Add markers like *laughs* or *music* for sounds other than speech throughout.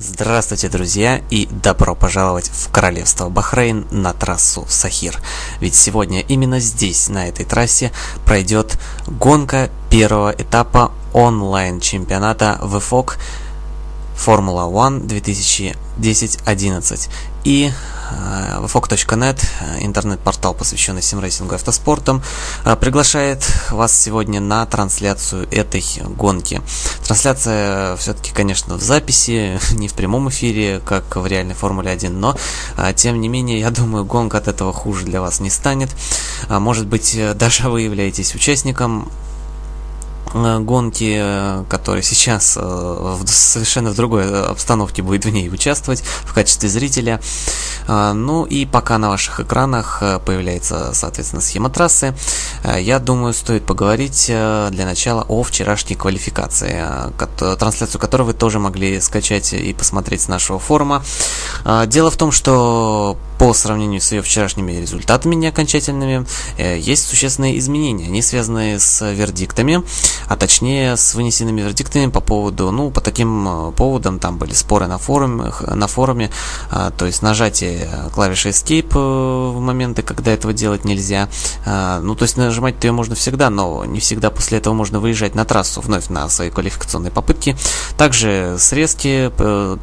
Здравствуйте, друзья, и добро пожаловать в Королевство Бахрейн на трассу Сахир. Ведь сегодня именно здесь, на этой трассе, пройдет гонка первого этапа онлайн-чемпионата VFOG Формула One 2010-11. И э, VFOG.net, интернет-портал, посвященный симрейсингу и автоспортам, э, приглашает вас сегодня на трансляцию этой гонки. Трансляция все-таки, конечно, в записи, *laughs* не в прямом эфире, как в реальной Формуле 1, но, э, тем не менее, я думаю, гонка от этого хуже для вас не станет. Может быть, *laughs* даже вы являетесь участником Э, гонки, э, который сейчас э, в совершенно в другой обстановке будет в ней участвовать в качестве зрителя. Ну и пока на ваших экранах появляется, соответственно, схема трассы, я думаю, стоит поговорить для начала о вчерашней квалификации, трансляцию которой вы тоже могли скачать и посмотреть с нашего форума. Дело в том, что по сравнению с ее вчерашними результатами неокончательными, есть существенные изменения. Они связаны с вердиктами, а точнее с вынесенными вердиктами по поводу, ну, по таким э, поводам, там были споры на форуме, на форуме а, то есть нажатие клавиши Escape э, в моменты, когда этого делать нельзя, а, ну, то есть нажимать ее можно всегда, но не всегда после этого можно выезжать на трассу вновь на свои квалификационные попытки. Также срезки,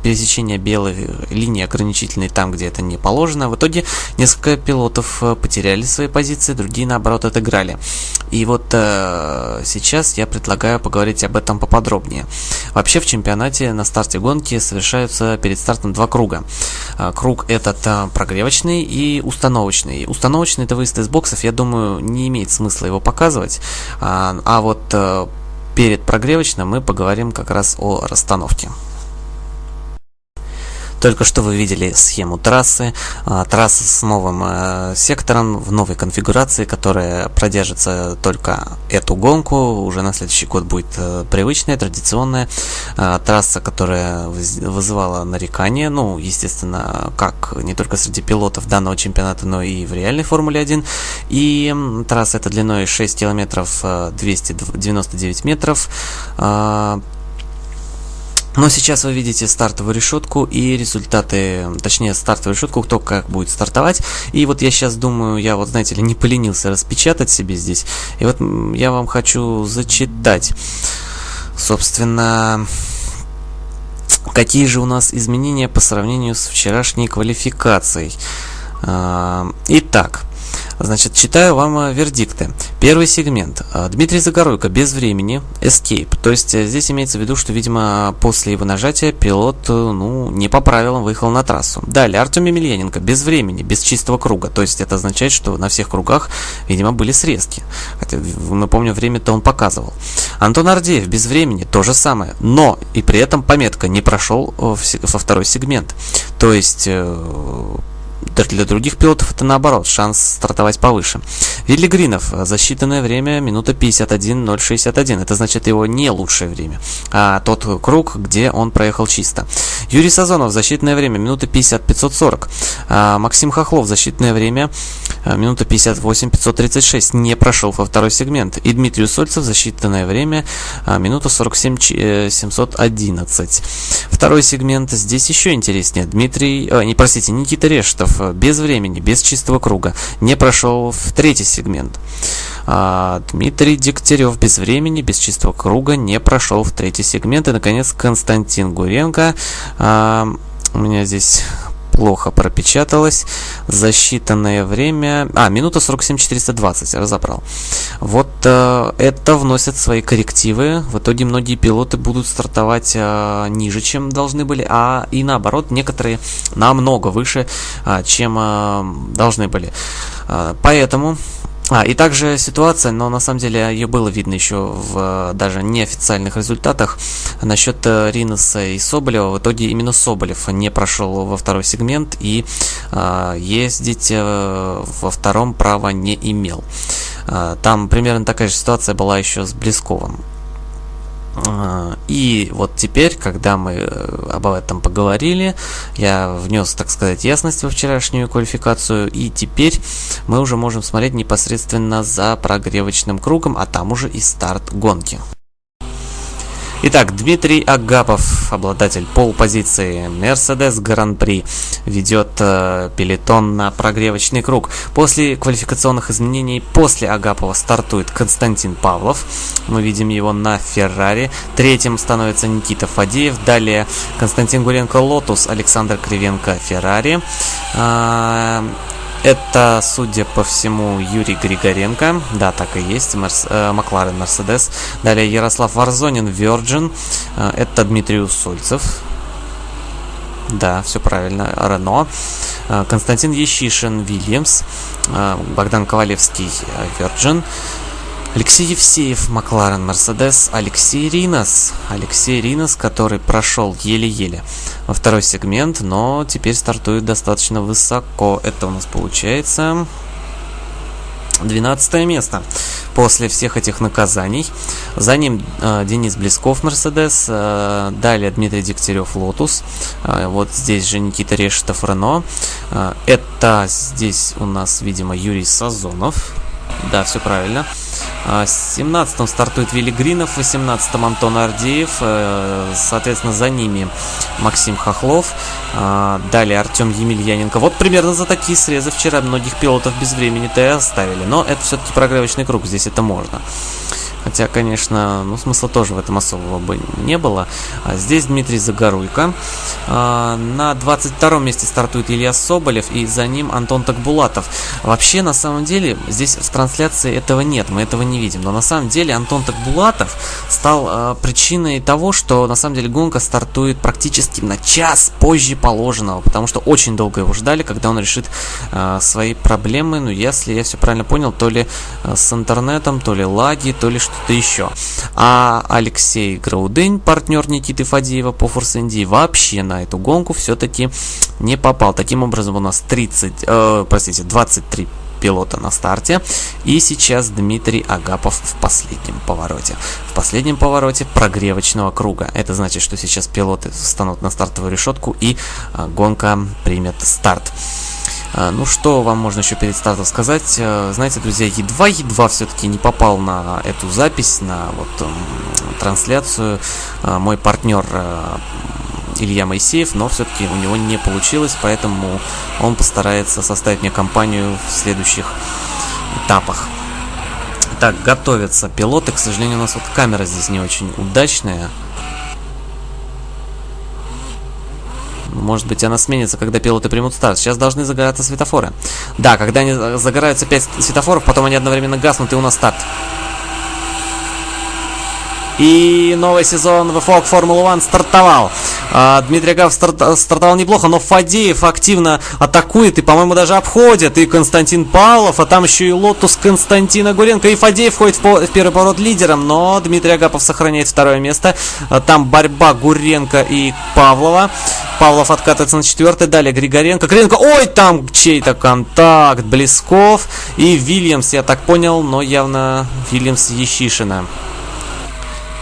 пересечение белой линии ограничительной там, где это не положено. В итоге несколько пилотов э, потеряли свои позиции, другие, наоборот, отыграли. И вот э, сейчас я предлагаю поговорить об этом поподробнее. Вообще в чемпионате на старте гонки совершаются перед стартом два круга. А, круг этот а, прогревочный и установочный. Установочный это выезд из боксов, я думаю, не имеет смысла его показывать. А, а вот э, перед прогревочным мы поговорим как раз о расстановке. Только что вы видели схему трассы. А, трасса с новым э, сектором в новой конфигурации, которая продержится только эту гонку. Уже на следующий год будет э, привычная, традиционная а, трасса, которая вызывала нарекания. Ну, естественно, как не только среди пилотов данного чемпионата, но и в реальной Формуле 1. И трасса эта длиной 6 километров 299 э, метров. Но сейчас вы видите стартовую решетку и результаты, точнее стартовую решетку, кто как будет стартовать. И вот я сейчас думаю, я вот, знаете ли, не поленился распечатать себе здесь. И вот я вам хочу зачитать, собственно, какие же у нас изменения по сравнению с вчерашней квалификацией. А, итак, Значит, читаю вам э, вердикты. Первый сегмент. Э, Дмитрий Загоруйко без времени, escape. То есть э, здесь имеется в виду, что, видимо, после его нажатия пилот, ну, не по правилам выехал на трассу. Далее, Артем Емельяненко без времени, без чистого круга. То есть это означает, что на всех кругах, видимо, были срезки. Хотя, помним, время-то он показывал. Антон Ардеев без времени, то же самое. Но и при этом пометка не прошел во второй сегмент. То есть для других пилотов это наоборот, шанс стартовать повыше. Вилли Гринов, засчитанное время минута 51.061. Это значит его не лучшее время, а тот круг, где он проехал чисто. Юрий Сазонов, засчитанное время минута 50.540. А Максим Хохлов, засчитанное время а, минута 58.536. Не прошел во второй сегмент. И Дмитрий Усольцев, засчитанное время а, минута 47.711. Второй сегмент здесь еще интереснее. Дмитрий, э, не простите, Никита Рештов Э, без времени, без чистого круга, не прошел в третий сегмент. А, Дмитрий Дегтярев без времени, без чистого круга не прошел в третий сегмент. И, наконец, Константин Гуренко. А, у меня здесь плохо пропечаталось. Засчитанное время... А, минута 47-420, разобрал. Вот э, это вносят свои коррективы. В итоге многие пилоты будут стартовать э, ниже, чем должны были, а и наоборот, некоторые намного выше, э, чем э, должны были. Э, поэтому а, и также ситуация, но на самом деле ее было видно еще в даже неофициальных результатах насчет э, Риноса и Соболева. В итоге именно Соболев не прошел во второй сегмент и а, ездить а, во втором права не имел. А, там примерно такая же ситуация была еще с Блесковым. А, и вот теперь, когда мы э, об этом поговорили, я внес, так сказать, ясность во вчерашнюю квалификацию, и теперь мы уже можем смотреть непосредственно за прогревочным кругом, а там уже и старт гонки. Итак, Дмитрий Агапов, обладатель поул-позиции Mercedes Гран-при, ведет э, пелетон на прогревочный круг. После квалификационных изменений после Агапова стартует Константин Павлов. Мы видим его на Феррари. Третьим становится Никита Фадеев. Далее Константин Гуренко Лотус, Александр Кривенко Феррари. Э, это, судя по всему, Юрий Григоренко. Да, так и есть. Мерс, э, Макларен Мерседес. Далее Ярослав Варзонин Virgin. Э, это Дмитрий Усольцев. Да, все правильно. Рено. Э, Константин Ещишин Вильямс. Богдан Ковалевский Virgin. Алексей Евсеев, Макларен, Мерседес, Алексей Ринос. Алексей Ринос, который прошел еле-еле во второй сегмент, но теперь стартует достаточно высоко. Это у нас получается 12 место после всех этих наказаний. За ним э, Денис Блесков, Мерседес. Э, далее Дмитрий Дегтярев, Лотус. Э, вот здесь же Никита Решетов, Рено. Э, это здесь у нас, видимо, Юрий Сазонов. Да, все правильно. 17-м стартует Вилли Гринов, 18-м Антон Ардеев, э, соответственно, за ними Максим Хохлов, э, далее Артем Емельяненко. Вот примерно за такие срезы вчера многих пилотов без времени-то и оставили, но это все-таки прогревочный круг, здесь это можно. Хотя, конечно, ну, смысла тоже в этом особого бы не было. А здесь Дмитрий Загоруйко. А, на 22 месте стартует Илья Соболев, и за ним Антон Такбулатов. Вообще, на самом деле, здесь в трансляции этого нет, мы этого не видим. Но на самом деле Антон Такбулатов стал а, причиной того, что на самом деле гонка стартует практически на час позже положенного, потому что очень долго его ждали, когда он решит а, свои проблемы. Ну, если я все правильно понял, то ли а, с интернетом, то ли лаги, то ли что что-то еще. А Алексей Граудень, партнер Никиты Фадеева по Force Indy, вообще на эту гонку все-таки не попал. Таким образом, у нас 30, э, простите, 23 пилота на старте. И сейчас Дмитрий Агапов в последнем повороте. В последнем повороте прогревочного круга. Это значит, что сейчас пилоты встанут на стартовую решетку и э, гонка примет старт. А, ну, что вам можно еще перед стартом сказать? Э, знаете, друзья, едва-едва все-таки не попал на эту запись, на вот трансляцию а, мой партнер э, Илья Моисеев, но все-таки у него не получилось, поэтому он постарается составить мне компанию в следующих этапах. Так, готовятся пилоты. К сожалению, у нас вот камера здесь не очень удачная. Может быть, она сменится, когда пилоты примут старт. Сейчас должны загораться светофоры. Да, когда они загораются 5 светофоров, потом они одновременно гаснут, и у нас старт. И новый сезон VFOG Формула-1 стартовал. А, Дмитрий Агапов старт, стартовал неплохо, но Фадеев активно атакует и, по-моему, даже обходит. И Константин Павлов, а там еще и Лотус Константина Гуренко. И Фадеев входит в, по, в первый поворот лидером, но Дмитрий Агапов сохраняет второе место. А, там борьба Гуренко и Павлова. Павлов откатывается на четвертый, далее Григоренко. Григоренко, ой, там чей-то контакт. Блесков и Вильямс, я так понял, но явно Вильямс Ещишина.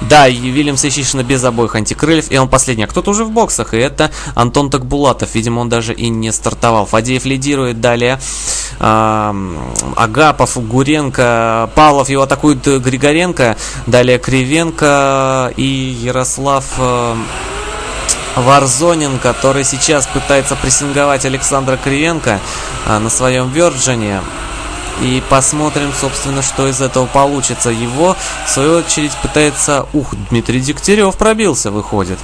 Да, и Вильямс Ищишина без обоих антикрыльев, и он последний. А кто-то уже в боксах, и это Антон Такбулатов. Видимо, он даже и не стартовал. Фадеев лидирует далее. Э, Агапов, Гуренко, Павлов его атакует Григоренко, далее Кривенко и Ярослав... Э, Варзонин, который сейчас пытается прессинговать Александра Кривенко а, на своем Верджине. И посмотрим, собственно, что из этого получится. Его, в свою очередь, пытается... Ух, Дмитрий Дегтярев пробился, выходит.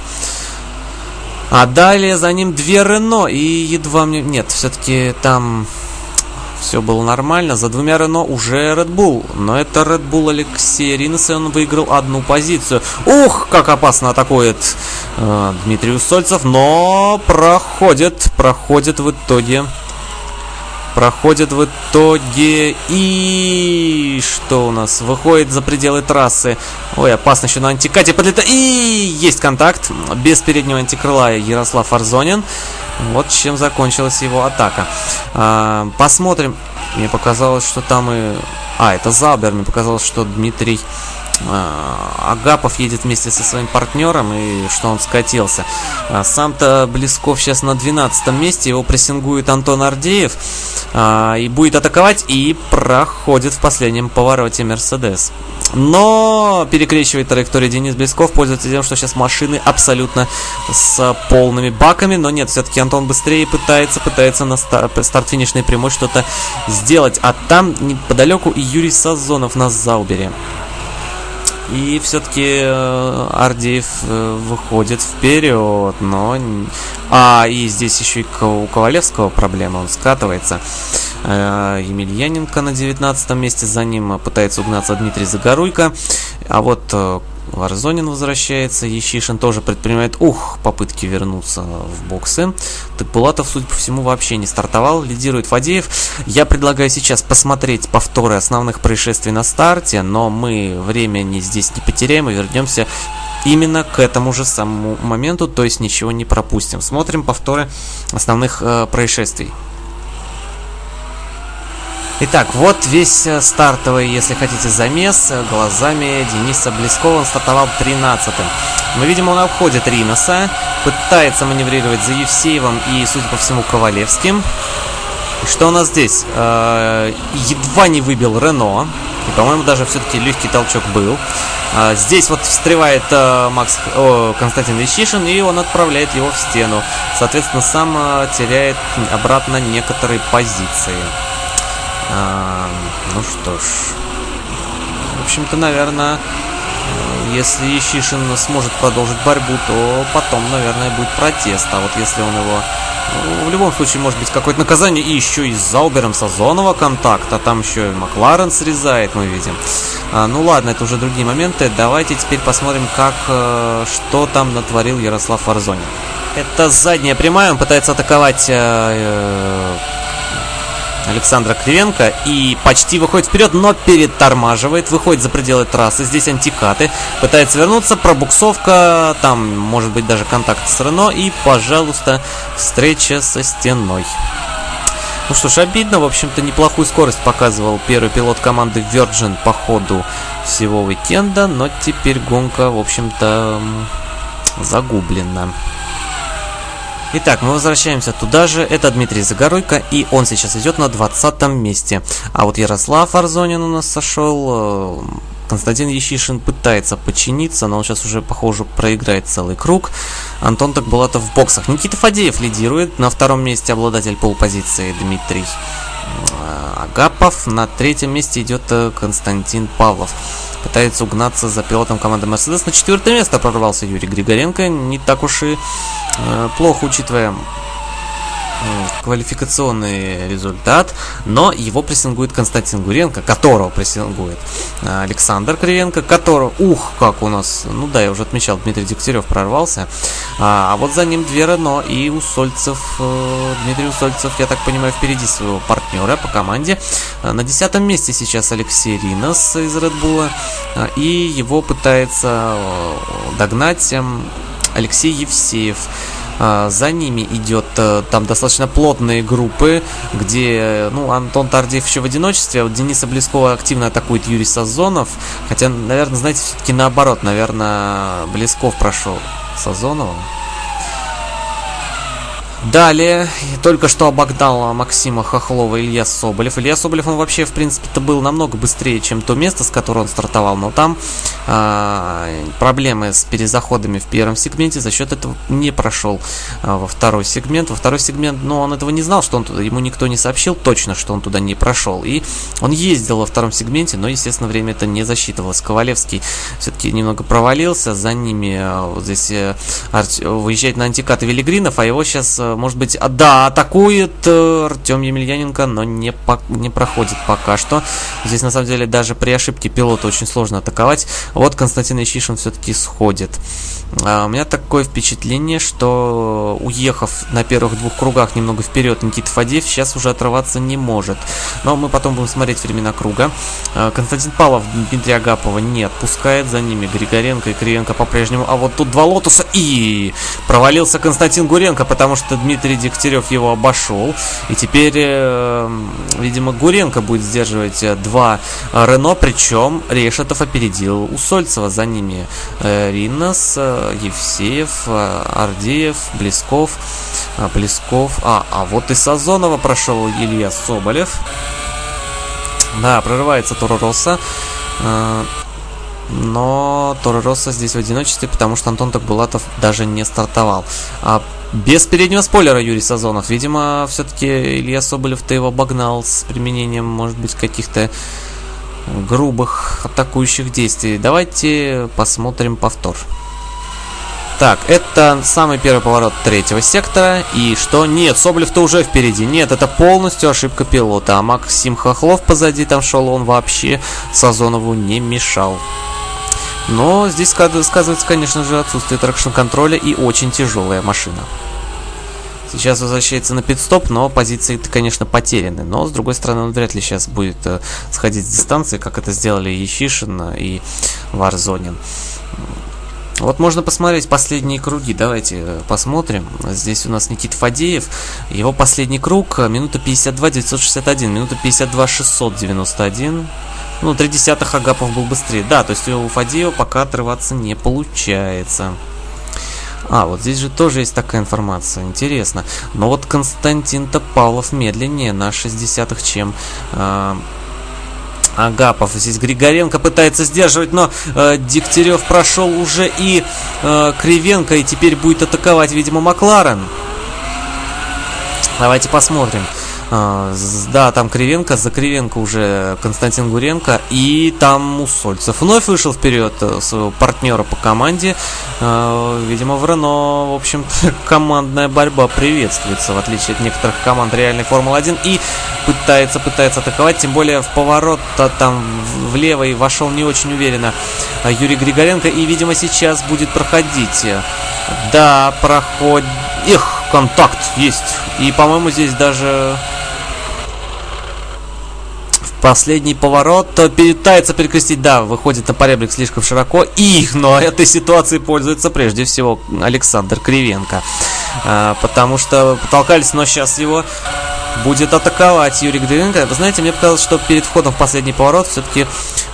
А далее за ним две Рено. И едва мне... Нет, все-таки там все было нормально. За двумя Рено уже Red Bull. Но это Red Bull Алексей Ринес, и он выиграл одну позицию. Ух, как опасно атакует э, Дмитрий Усольцев. Но проходит, проходит в итоге проходит в итоге и что у нас? Выходит за пределы трассы. Ой опасно еще на антикате подлетает и есть контакт. Без переднего антикрыла Ярослав Арзонин. Вот чем закончилась его атака. А, посмотрим. Мне показалось что там и а это Залбер мне показалось что Дмитрий Агапов едет вместе со своим партнером, и что он скатился. А, сам-то Блесков сейчас на 12 месте, его прессингует Антон Ардеев, а, и будет атаковать, и проходит в последнем повороте Мерседес. Но перекрещивает траекторию Денис Блесков, пользуется тем, что сейчас машины абсолютно с полными баками, но нет, все-таки Антон быстрее пытается, пытается на старт-финишной прямой что-то сделать, а там неподалеку Юрий Сазонов на Заубере. И все-таки э, Ардеев э, выходит вперед, но... А, и здесь еще и у Ковалевского проблема, он скатывается. Э, Емельяненко на 19 месте, за ним пытается угнаться Дмитрий Загоруйко. А вот Варзонин возвращается, Ещишин тоже предпринимает, ух, попытки вернуться в боксы. Так Булатов, судя по всему, вообще не стартовал, лидирует Фадеев. Я предлагаю сейчас посмотреть повторы основных происшествий на старте, но мы времени здесь не потеряем и вернемся именно к этому же самому моменту, то есть ничего не пропустим. Смотрим повторы основных э, происшествий. Итак, вот весь э, стартовый, если хотите, замес э, глазами Дениса Блескова. Он стартовал 13-м. Мы видим, он обходит Риноса, пытается маневрировать за Евсеевым и, судя по всему, Ковалевским. Что у нас здесь? Э, едва не выбил Рено. И, по-моему, даже все-таки легкий толчок был. Здесь вот встревает Макс о, Константин Вещишин, и он отправляет его в стену. Соответственно, сам теряет обратно некоторые позиции. А, ну что ж. В общем-то, наверное, если Ищишин сможет продолжить борьбу, то потом, наверное, будет протест. А вот если он его... Ну, в любом случае, может быть, какое-то наказание. И еще и с Заубером Сазонова контакт. А там еще и Макларен срезает, мы видим. А, ну ладно, это уже другие моменты. Давайте теперь посмотрим, как... Э, что там натворил Ярослав Варзонин. Это задняя прямая. Он пытается атаковать... Э, э, Александра Кривенко и почти выходит вперед, но перетормаживает, выходит за пределы трассы. Здесь антикаты, пытается вернуться, пробуксовка, там может быть даже контакт с Рено и, пожалуйста, встреча со стеной. Ну что ж, обидно, в общем-то, неплохую скорость показывал первый пилот команды Virgin по ходу всего уикенда, но теперь гонка, в общем-то, загублена. Итак, мы возвращаемся туда же. Это Дмитрий Загоройко, и он сейчас идет на 20 месте. А вот Ярослав Арзонин у нас сошел. Константин Ещишин пытается подчиниться, но он сейчас уже, похоже, проиграет целый круг. Антон Такбулатов в боксах. Никита Фадеев лидирует. На втором месте обладатель полпозиции Дмитрий э, Агапов. На третьем месте идет э, Константин Павлов пытается угнаться за пилотом команды Mercedes. На четвертое место прорвался Юрий Григоренко. Не так уж и э, плохо, учитывая квалификационный результат, но его прессингует Константин Гуренко, которого прессингует э, Александр Кривенко, которого, ух, как у нас, ну да, я уже отмечал, Дмитрий Дегтярев прорвался, а, а вот за ним две Рено и Усольцев, э, Дмитрий Усольцев, я так понимаю, впереди своего партнера по команде. Э, на десятом месте сейчас Алексей Ринос из Bull, и его пытается догнать эм, Алексей Евсеев. А, за ними идет э, там достаточно плотные группы, где ну, Антон Тардиев еще в одиночестве, а вот Дениса Блескова активно атакует Юрий Сазонов. Хотя, наверное, знаете, все-таки наоборот, наверное, Блесков прошел Сазонова. Далее, только что обогнал Максима Хохлова Илья Соболев. Илья Соболев, он вообще, в принципе-то, был намного быстрее, чем то место, с которого он стартовал, но там э, проблемы с перезаходами в первом сегменте, за счет этого не прошел э, во второй сегмент. Во второй сегмент, но он этого не знал, что он туда, ему никто не сообщил точно, что он туда не прошел. И он ездил во втором сегменте, но, естественно, время это не засчитывалось. Ковалевский все-таки немного провалился, за ними э, вот здесь э, выезжает на антикаты Велигринов, а его сейчас э, может быть, а, да, атакует э, Артем Емельяненко, но не, по, не проходит пока что. Здесь, на самом деле, даже при ошибке пилота очень сложно атаковать. Вот Константин Ищишин все-таки сходит. А, у меня такое впечатление, что уехав на первых двух кругах немного вперед, Никита Фадеев сейчас уже отрываться не может. Но мы потом будем смотреть времена круга. А, Константин Павлов Дмитрия Агапова не отпускает. За ними Григоренко и Кривенко по-прежнему. А вот тут два лотоса и провалился Константин Гуренко, потому что Дмитрий Дегтярев его обошел. И теперь, видимо, Гуренко будет сдерживать два Рено, причем Решетов опередил Усольцева. За ними Ринос, Евсеев, Ардеев, Блесков, Блесков. А, а вот и Сазонова прошел Илья Соболев. Да, прорывается Торо. Но Торо Росса здесь в одиночестве, потому что Антон Такбулатов даже не стартовал. А без переднего спойлера Юрий Сазонов. Видимо, все-таки Илья Соболев-то его обогнал с применением, может быть, каких-то грубых атакующих действий. Давайте посмотрим повтор. Так, это самый первый поворот третьего сектора. И что? Нет, Соболев-то уже впереди. Нет, это полностью ошибка пилота. А Максим Хохлов позади там шел, он вообще Сазонову не мешал. Но здесь сказывается, конечно же, отсутствие тракшн-контроля и очень тяжелая машина. Сейчас возвращается на пит-стоп, но позиции, конечно, потеряны. Но, с другой стороны, он вряд ли сейчас будет э, сходить с дистанции, как это сделали Ещишин и Варзонин. Вот можно посмотреть последние круги. Давайте э, посмотрим. Здесь у нас Никит Фадеев. Его последний круг минута 52 961, минута 52 691. Ну, три десятых Агапов был быстрее. Да, то есть у Фадеева пока отрываться не получается. А, вот здесь же тоже есть такая информация. Интересно. Но вот Константин Топалов медленнее на 60-х, чем э, Агапов. Здесь Григоренко пытается сдерживать, но э, Дегтярев прошел уже и э, Кривенко, и теперь будет атаковать, видимо, Макларен. Давайте посмотрим. Да, там Кривенко, за Кривенко уже Константин Гуренко, и там Усольцев вновь вышел вперед э, своего партнера по команде. А, видимо, в Рено, в общем-то, *laughs* командная борьба приветствуется, в отличие от некоторых команд реальной Формулы-1, и пытается, пытается атаковать, тем более в поворот там влево и вошел не очень уверенно Юрий Григоренко, и, видимо, сейчас будет проходить. Да, проходит... Их, контакт есть. И, по-моему, здесь даже Последний поворот пытается перекрестить, да, выходит на поребрик слишком широко. И, но этой ситуацией пользуется прежде всего Александр Кривенко. А, потому что потолкались, но сейчас его будет атаковать Юрий Григоренко. Вы знаете, мне показалось, что перед входом в последний поворот все-таки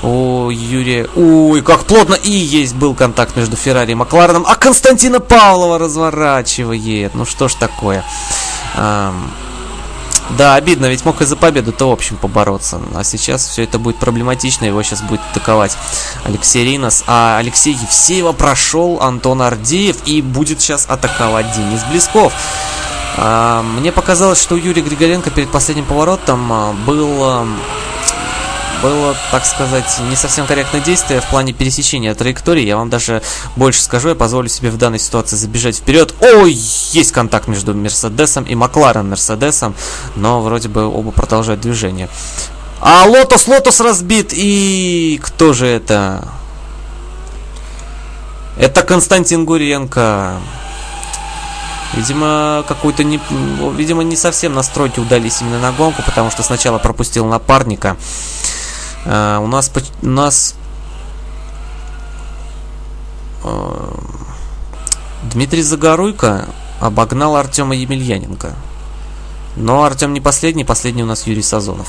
у Юрия... Ой, как плотно! И есть был контакт между Феррари и Маклареном. А Константина Павлова разворачивает. Ну что ж такое. Да, обидно, ведь мог и за победу-то в общем побороться. А сейчас все это будет проблематично, его сейчас будет атаковать Алексей Ринос. А Алексей Евсеева прошел Антон Ардеев и будет сейчас атаковать Денис Блесков. А, мне показалось, что у Юрия Григоренко перед последним поворотом а, был было, так сказать, не совсем корректное действие в плане пересечения траектории. Я вам даже больше скажу, я позволю себе в данной ситуации забежать вперед. Ой, есть контакт между Мерседесом и Макларен Мерседесом, но вроде бы оба продолжают движение. А Лотос, Лотос разбит, и кто же это? Это Константин Гуренко. Видимо, какой-то не, видимо, не совсем настройки удались именно на гонку, потому что сначала пропустил напарника. Uh, у нас у нас uh, Дмитрий Загоруйко обогнал Артема Емельяненко. Но Артем не последний, последний у нас Юрий Сазонов.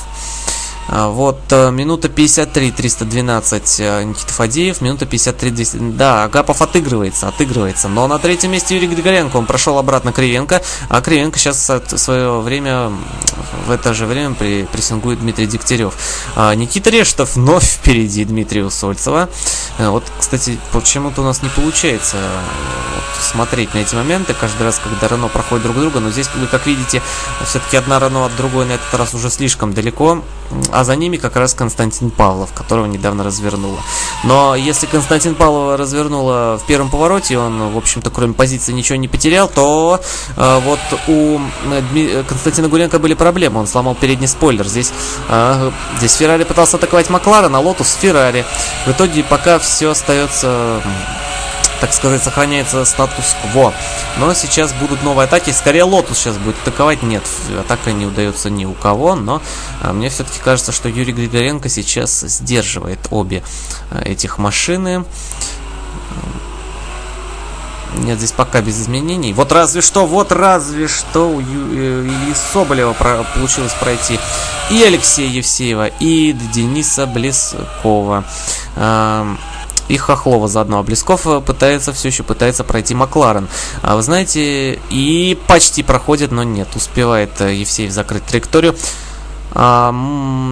А, вот, э, минута 53, 312 э, Никита Фадеев, минута 53, 200... Да, Агапов отыгрывается, отыгрывается. Но на третьем месте Юрий Григоренко, он прошел обратно Кривенко, а Кривенко сейчас в свое время, в это же время при, прессингует Дмитрий Дегтярев. А Никита Рештов вновь впереди Дмитрия Усольцева. Э, вот, кстати, почему-то у нас не получается вот, смотреть на эти моменты каждый раз, когда Рено проходит друг друга, но здесь, вы как видите, все-таки одна Рено от другой на этот раз уже слишком далеко а за ними как раз Константин Павлов, которого недавно развернула. Но если Константин Павлова развернула в первом повороте, он, в общем-то, кроме позиции ничего не потерял, то э, вот у э, Константина Гуренко были проблемы. Он сломал передний спойлер. Здесь, э, здесь Феррари пытался атаковать Макларен, а Лотус Феррари. В итоге пока все остается так сказать, сохраняется статус-кво. Но сейчас будут новые атаки. Скорее Лотус сейчас будет атаковать. Нет, атака не удается ни у кого. Но а, мне все-таки кажется, что Юрий Григоренко сейчас сдерживает обе а, этих машины. Нет, здесь пока без изменений. Вот разве что, вот разве что у Ю- Ильи Соболева про- получилось пройти и Алексея Евсеева, и Дениса Блескова. Эм, и Хохлова заодно. А Блесков пытается, все еще пытается пройти Макларен. А вы знаете, и почти проходит, но нет, успевает Евсеев закрыть траекторию. А,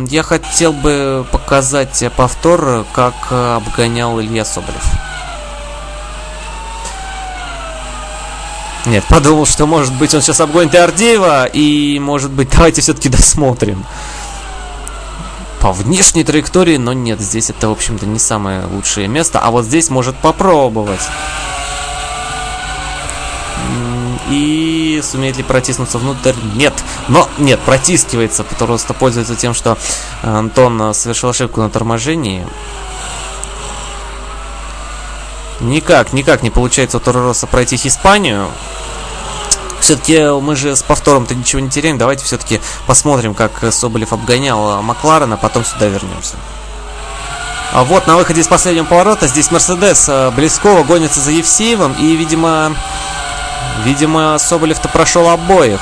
я хотел бы показать повтор, как обгонял Илья Соболев. Нет, *laughs* подумал, что может быть он сейчас обгонит и Ардеева, и может быть давайте все-таки досмотрим по внешней траектории, но нет, здесь это, в общем-то, не самое лучшее место, а вот здесь может попробовать. И сумеет ли протиснуться внутрь? Нет. Но нет, протискивается, просто пользуется тем, что Антон совершил ошибку на торможении. Никак, никак не получается у Торороса пройти Испанию. Все-таки мы же с повтором-то ничего не теряем. Давайте все-таки посмотрим, как Соболев обгонял Макларена, а потом сюда вернемся. А вот на выходе из последнего поворота здесь Мерседес Близкова гонится за Евсеевым. И, видимо, видимо, Соболев-то прошел обоих.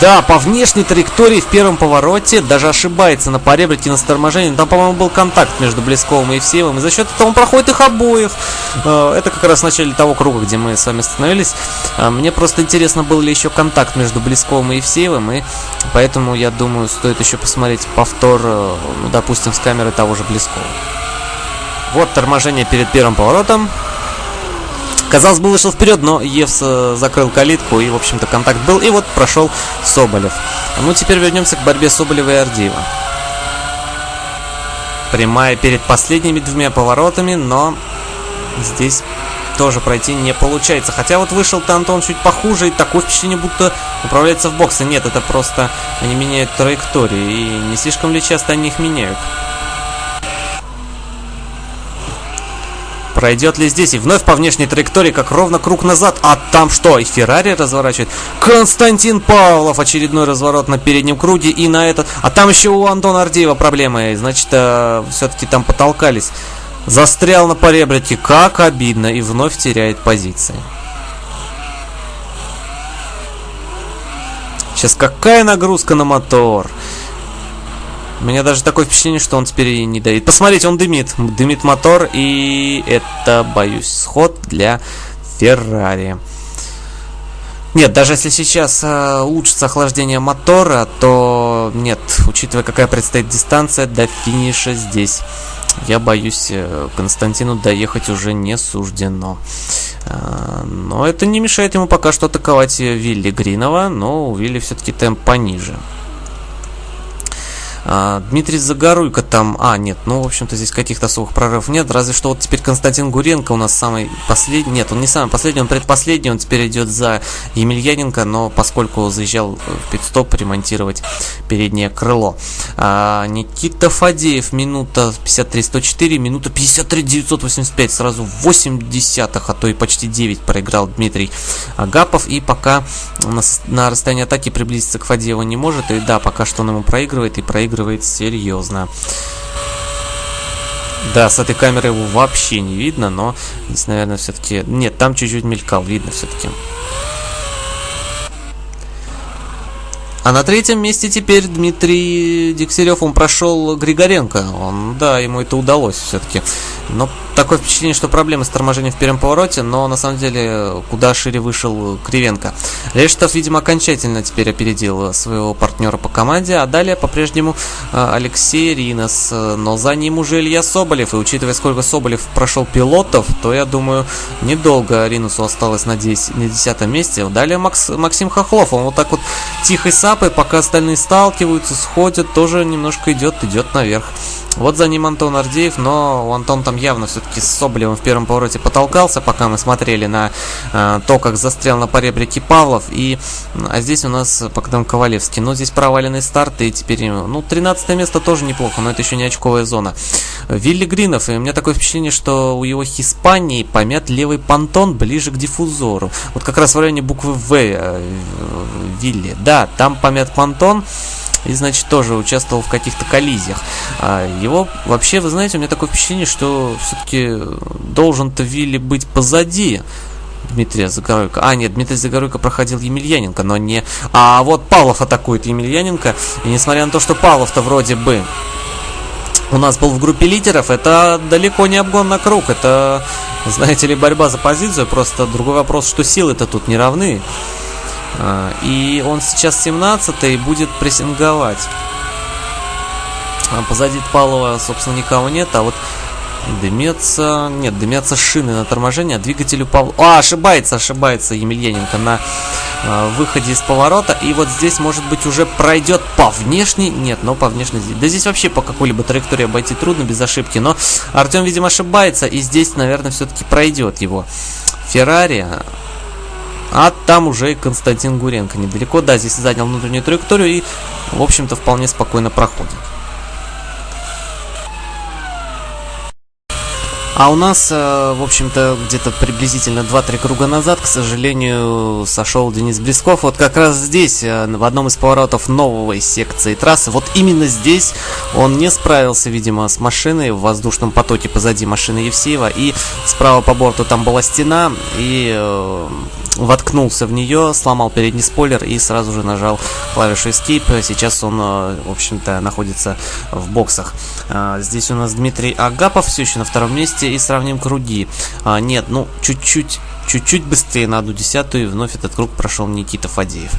Да, по внешней траектории в первом повороте даже ошибается на поребрике на торможении. Там, по-моему, был контакт между Блесковым и Евсеевым. И за счет этого он проходит их обоих. Это как раз в начале того круга, где мы с вами остановились. Мне просто интересно, был ли еще контакт между Блесковым и Евсеевым. И поэтому, я думаю, стоит еще посмотреть повтор, ну, допустим, с камеры того же Блескова. Вот торможение перед первым поворотом. Казалось бы, вышел вперед, но Евс закрыл калитку, и, в общем-то, контакт был. И вот прошел Соболев. Ну, теперь вернемся к борьбе Соболева и Ардиева. Прямая перед последними двумя поворотами, но здесь тоже пройти не получается. Хотя вот вышел-то Антон чуть похуже, и такое впечатление, будто управляется в боксе. Нет, это просто они меняют траектории, и не слишком ли часто они их меняют. Пройдет ли здесь? И вновь по внешней траектории, как ровно круг назад. А там что? И Феррари разворачивает. Константин Павлов. Очередной разворот на переднем круге. И на этот... А там еще у Антона Ардеева проблемы. Значит, э, все-таки там потолкались. Застрял на поребрике. Как обидно. И вновь теряет позиции. Сейчас какая нагрузка на мотор. У меня даже такое впечатление, что он теперь и не дает. Посмотрите, он дымит. Дымит мотор, и это, боюсь, сход для Феррари. Нет, даже если сейчас э, улучшится охлаждение мотора, то нет, учитывая какая предстоит дистанция до финиша здесь, я боюсь, э, Константину доехать уже не суждено. Э, но это не мешает ему пока что атаковать Вилли Гринова, но у Вилли все-таки темп пониже. А, Дмитрий Загоруйко там... А, нет, ну, в общем-то, здесь каких-то особых прорывов нет. Разве что вот теперь Константин Гуренко у нас самый последний... Нет, он не самый последний, он предпоследний. Он теперь идет за Емельяненко, но поскольку заезжал в пидстоп ремонтировать переднее крыло. А, Никита Фадеев, минута 53-104, минута 53-985. Сразу 8 десятых, а то и почти 9 проиграл Дмитрий Агапов. И пока на, на расстоянии атаки приблизиться к Фадееву не может. И да, пока что он ему проигрывает и проигрывает проигрывает серьезно. Да, с этой камеры его вообще не видно, но здесь, наверное, все-таки... Нет, там чуть-чуть мелькал, видно все-таки. А на третьем месте теперь Дмитрий Дегтярев, он прошел Григоренко. Он, да, ему это удалось все-таки. Но такое впечатление, что проблемы с торможением в первом повороте, но на самом деле куда шире вышел Кривенко. Рештов, видимо, окончательно теперь опередил своего партнера по команде, а далее по-прежнему Алексей Ринос, но за ним уже Илья Соболев, и учитывая, сколько Соболев прошел пилотов, то я думаю, недолго Ринусу осталось на 10, на 10 месте. Далее Макс, Максим Хохлов, он вот так вот тихой сапой, пока остальные сталкиваются, сходят, тоже немножко идет, идет наверх. Вот за ним Антон Ардеев, но Антон там явно все-таки с Соболевым в первом повороте потолкался, пока мы смотрели на э, то, как застрял на поребрике Павлов. И, а здесь у нас Богдан Ковалевский. Но здесь проваленный старт, и теперь, ну, 13 место тоже неплохо, но это еще не очковая зона. Вилли Гринов, и у меня такое впечатление, что у его Хиспании помят левый понтон ближе к диффузору. Вот как раз в районе буквы В э, Вилли. Да, там помят понтон. и, значит, тоже участвовал в каких-то коллизиях. А его, вообще, вы знаете, у меня такое впечатление, что все-таки должен-то Вилли быть позади Дмитрия Загоруйко. А, нет, Дмитрий Загоруйко проходил Емельяненко, но не... А вот Павлов атакует Емельяненко, и несмотря на то, что Павлов-то вроде бы у нас был в группе лидеров, это далеко не обгон на круг, это, знаете ли, борьба за позицию, просто другой вопрос, что силы-то тут не равны. А, и он сейчас 17 и будет прессинговать. А позади Павлова, собственно, никого нет, а вот Дымятся... Нет, дымятся шины на торможение, а двигателю Павла... А, ошибается, ошибается Емельяненко на э, выходе из поворота. И вот здесь, может быть, уже пройдет по внешней... Нет, но по внешней... Да здесь вообще по какой-либо траектории обойти трудно без ошибки. Но Артем, видимо, ошибается. И здесь, наверное, все-таки пройдет его Феррари. А там уже и Константин Гуренко недалеко. Да, здесь занял внутреннюю траекторию и, в общем-то, вполне спокойно проходит. А у нас, э, в общем-то, где-то приблизительно 2-3 круга назад, к сожалению, сошел Денис Блесков. Вот как раз здесь, э, в одном из поворотов новой секции трассы, вот именно здесь он не справился, видимо, с машиной в воздушном потоке позади машины Евсеева. И справа по борту там была стена, и э, воткнулся в нее, сломал передний спойлер и сразу же нажал клавишу Escape. Сейчас он, в общем-то, находится в боксах. Здесь у нас Дмитрий Агапов все еще на втором месте и сравним круги. А, нет, ну, чуть-чуть чуть-чуть быстрее на одну десятую, и вновь этот круг прошел Никита Фадеев.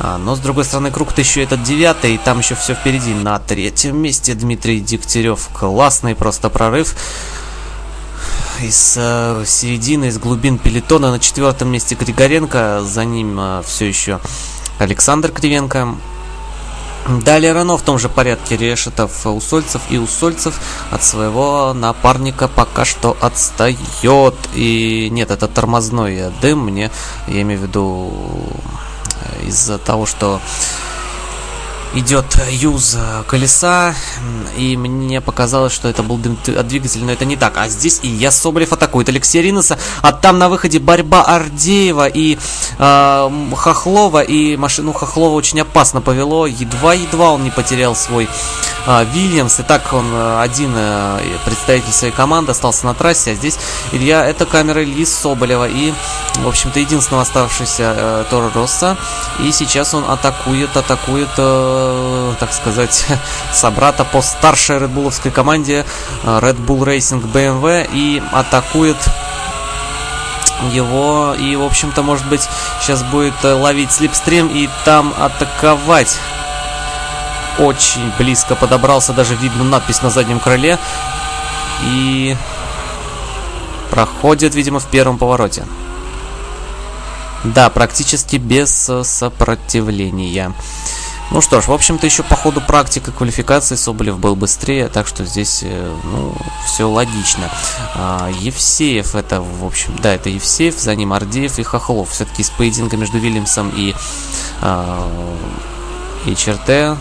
Но, с другой стороны, круг-то еще этот девятый, и там еще все впереди. На третьем месте Дмитрий Дегтярев. Классный просто прорыв. Из э, середины, из глубин пелетона на четвертом месте Григоренко, за ним э, все еще Александр Кривенко. Далее Рено в том же порядке Решетов, Усольцев и Усольцев от своего напарника пока что отстает. И нет, это тормозной дым мне, я имею в виду из-за того, что идет юз колеса, и мне показалось, что это был двигателя, но это не так. А здесь и я Соболев атакует. Алексея Риноса, а там на выходе борьба Ардеева и э, Хохлова, и машину Хохлова очень опасно повело, едва-едва он не потерял свой э, Вильямс, и так он э, один э, представитель своей команды остался на трассе, а здесь Илья, это камера Ильи Соболева, и, в общем-то, единственного оставшегося э, Торо Росса, и сейчас он атакует, атакует... Э, так сказать, *laughs* собрата по старшей редбуловской команде Red Bull Racing BMW и атакует его и, в общем-то, может быть, сейчас будет ловить слепстрим и там атаковать. Очень близко подобрался, даже видно надпись на заднем крыле. И проходит, видимо, в первом повороте. Да, практически без сопротивления. Ну что ж, в общем-то, еще по ходу практики квалификации Соболев был быстрее, так что здесь, э, ну, все логично. А, Евсеев это, в общем, да, это Евсеев, за ним Ардеев и Хохлов. Все-таки с поединка между Вильямсом и, а, и Черте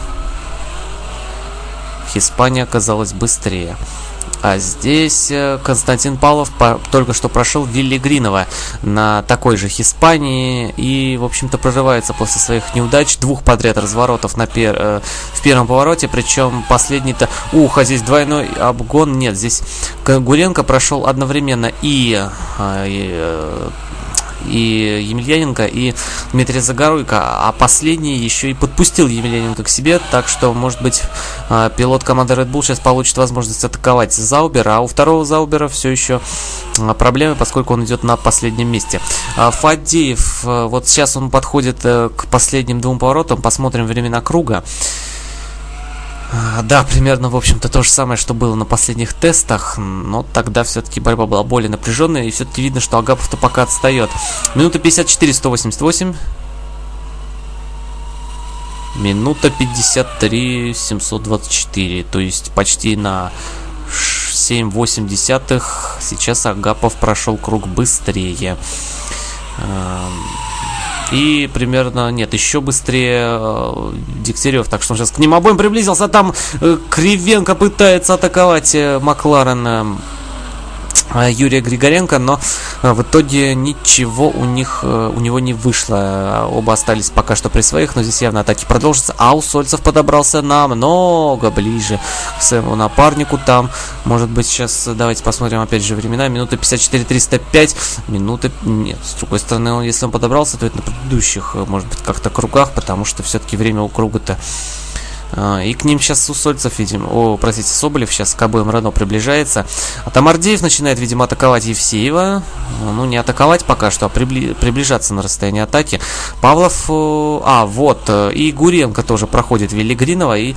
Испания оказалась быстрее. А здесь э, Константин Павлов только что прошел Вилли Гринова на такой же Испании и, в общем-то, прорывается после своих неудач двух подряд разворотов на пер, э, в первом повороте, причем последний-то... Ух, а здесь двойной обгон. Нет, здесь Гуренко прошел одновременно и, э, э, и Емельяненко, и Дмитрий Загоруйко, а последний еще и подпустил Емельяненко к себе, так что, может быть, а, пилот команды Red Bull сейчас получит возможность атаковать Заубера, а у второго Заубера все еще а, проблемы, поскольку он идет на последнем месте. А, Фадеев, вот сейчас он подходит э, к последним двум поворотам, посмотрим времена круга. А, да, примерно, в общем-то, то же самое, что было на последних тестах, но тогда все-таки борьба была более напряженная, и все-таки видно, что Агапов-то пока отстает. Минута 54, 188. Минута 53, 724, то есть почти на 7-8 десятых. Сейчас Агапов прошел круг быстрее. И примерно, нет, еще быстрее э, Дегтярев. Так что он сейчас к ним обоим приблизился. Там э, Кривенко пытается атаковать э, Макларен. Э, Юрия Григоренко, но э, в итоге ничего у них э, у него не вышло. Оба остались пока что при своих, но здесь явно атаки продолжатся. А у Сольцев подобрался намного ближе к своему напарнику там. Может быть сейчас давайте посмотрим опять же времена. Минута 54-305. Минута... Нет, с другой стороны, если он подобрался, то это на предыдущих, может быть, как-то кругах, потому что все-таки время у круга-то а, и к ним сейчас Усольцев, видимо, о, простите, Соболев сейчас к обоим Рено приближается. А там Ардеев начинает, видимо, атаковать Евсеева. Ну, не атаковать пока что, а прибли... приближаться на расстояние атаки. Павлов, а, вот, э, и Гуренко тоже проходит Велигринова, и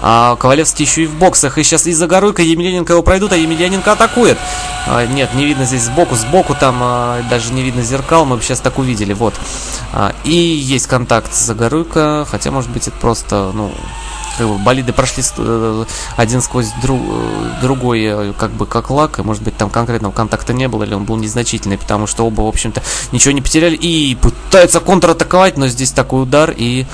а, Ковалевский еще и в боксах. И сейчас из-за Горуйка Емельяненко его пройдут, а Емельяненко атакует. А, нет, не видно здесь сбоку, сбоку там а, даже не видно зеркал, мы сейчас так увидели, вот. А, и есть контакт с Загоруйко, хотя, может быть, это просто, ну, как бы болиды прошли э, один сквозь друг, э, другой, э, как бы как лак, и может быть там конкретного контакта не было, или он был незначительный, потому что оба, в общем-то, ничего не потеряли и пытаются контратаковать, но здесь такой удар и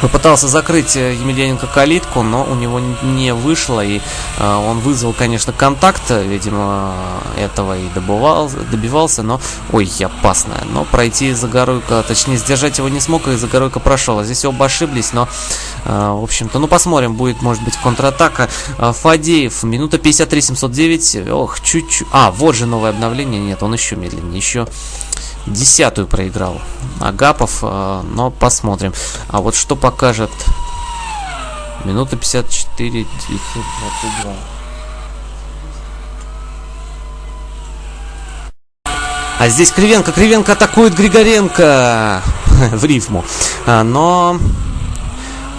Попытался закрыть э, Емельяненко калитку, но у него не вышло, и э, он вызвал, конечно, контакт, видимо, этого и добывал, добивался, но, ой, опасно, но пройти Загоруйко, точнее, сдержать его не смог, и Загоруйко прошел, а здесь оба ошиблись, но, э, в общем-то, ну, посмотрим, будет, может быть, контратака. Э, Фадеев, минута 53-709, ох, чуть-чуть, а, вот же новое обновление, нет, он еще медленнее, еще десятую проиграл Агапов, э, но посмотрим. А вот что покажет минута 54 922. А здесь Кривенко. Кривенко атакует Григоренко *laughs* в рифму. А, но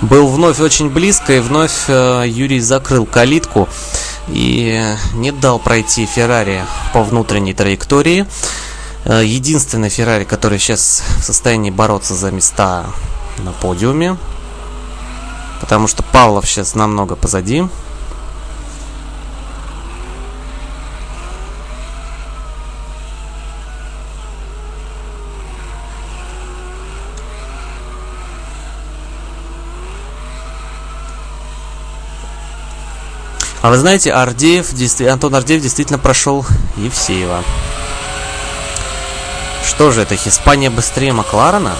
был вновь очень близко, и вновь э, Юрий закрыл калитку и не дал пройти Феррари по внутренней траектории. Э, единственный Феррари, который сейчас в состоянии бороться за места на подиуме. Потому что Павлов сейчас намного позади. А вы знаете, Ардеев, Антон Ардеев действительно прошел Евсеева. Что же это, Испания быстрее Макларена?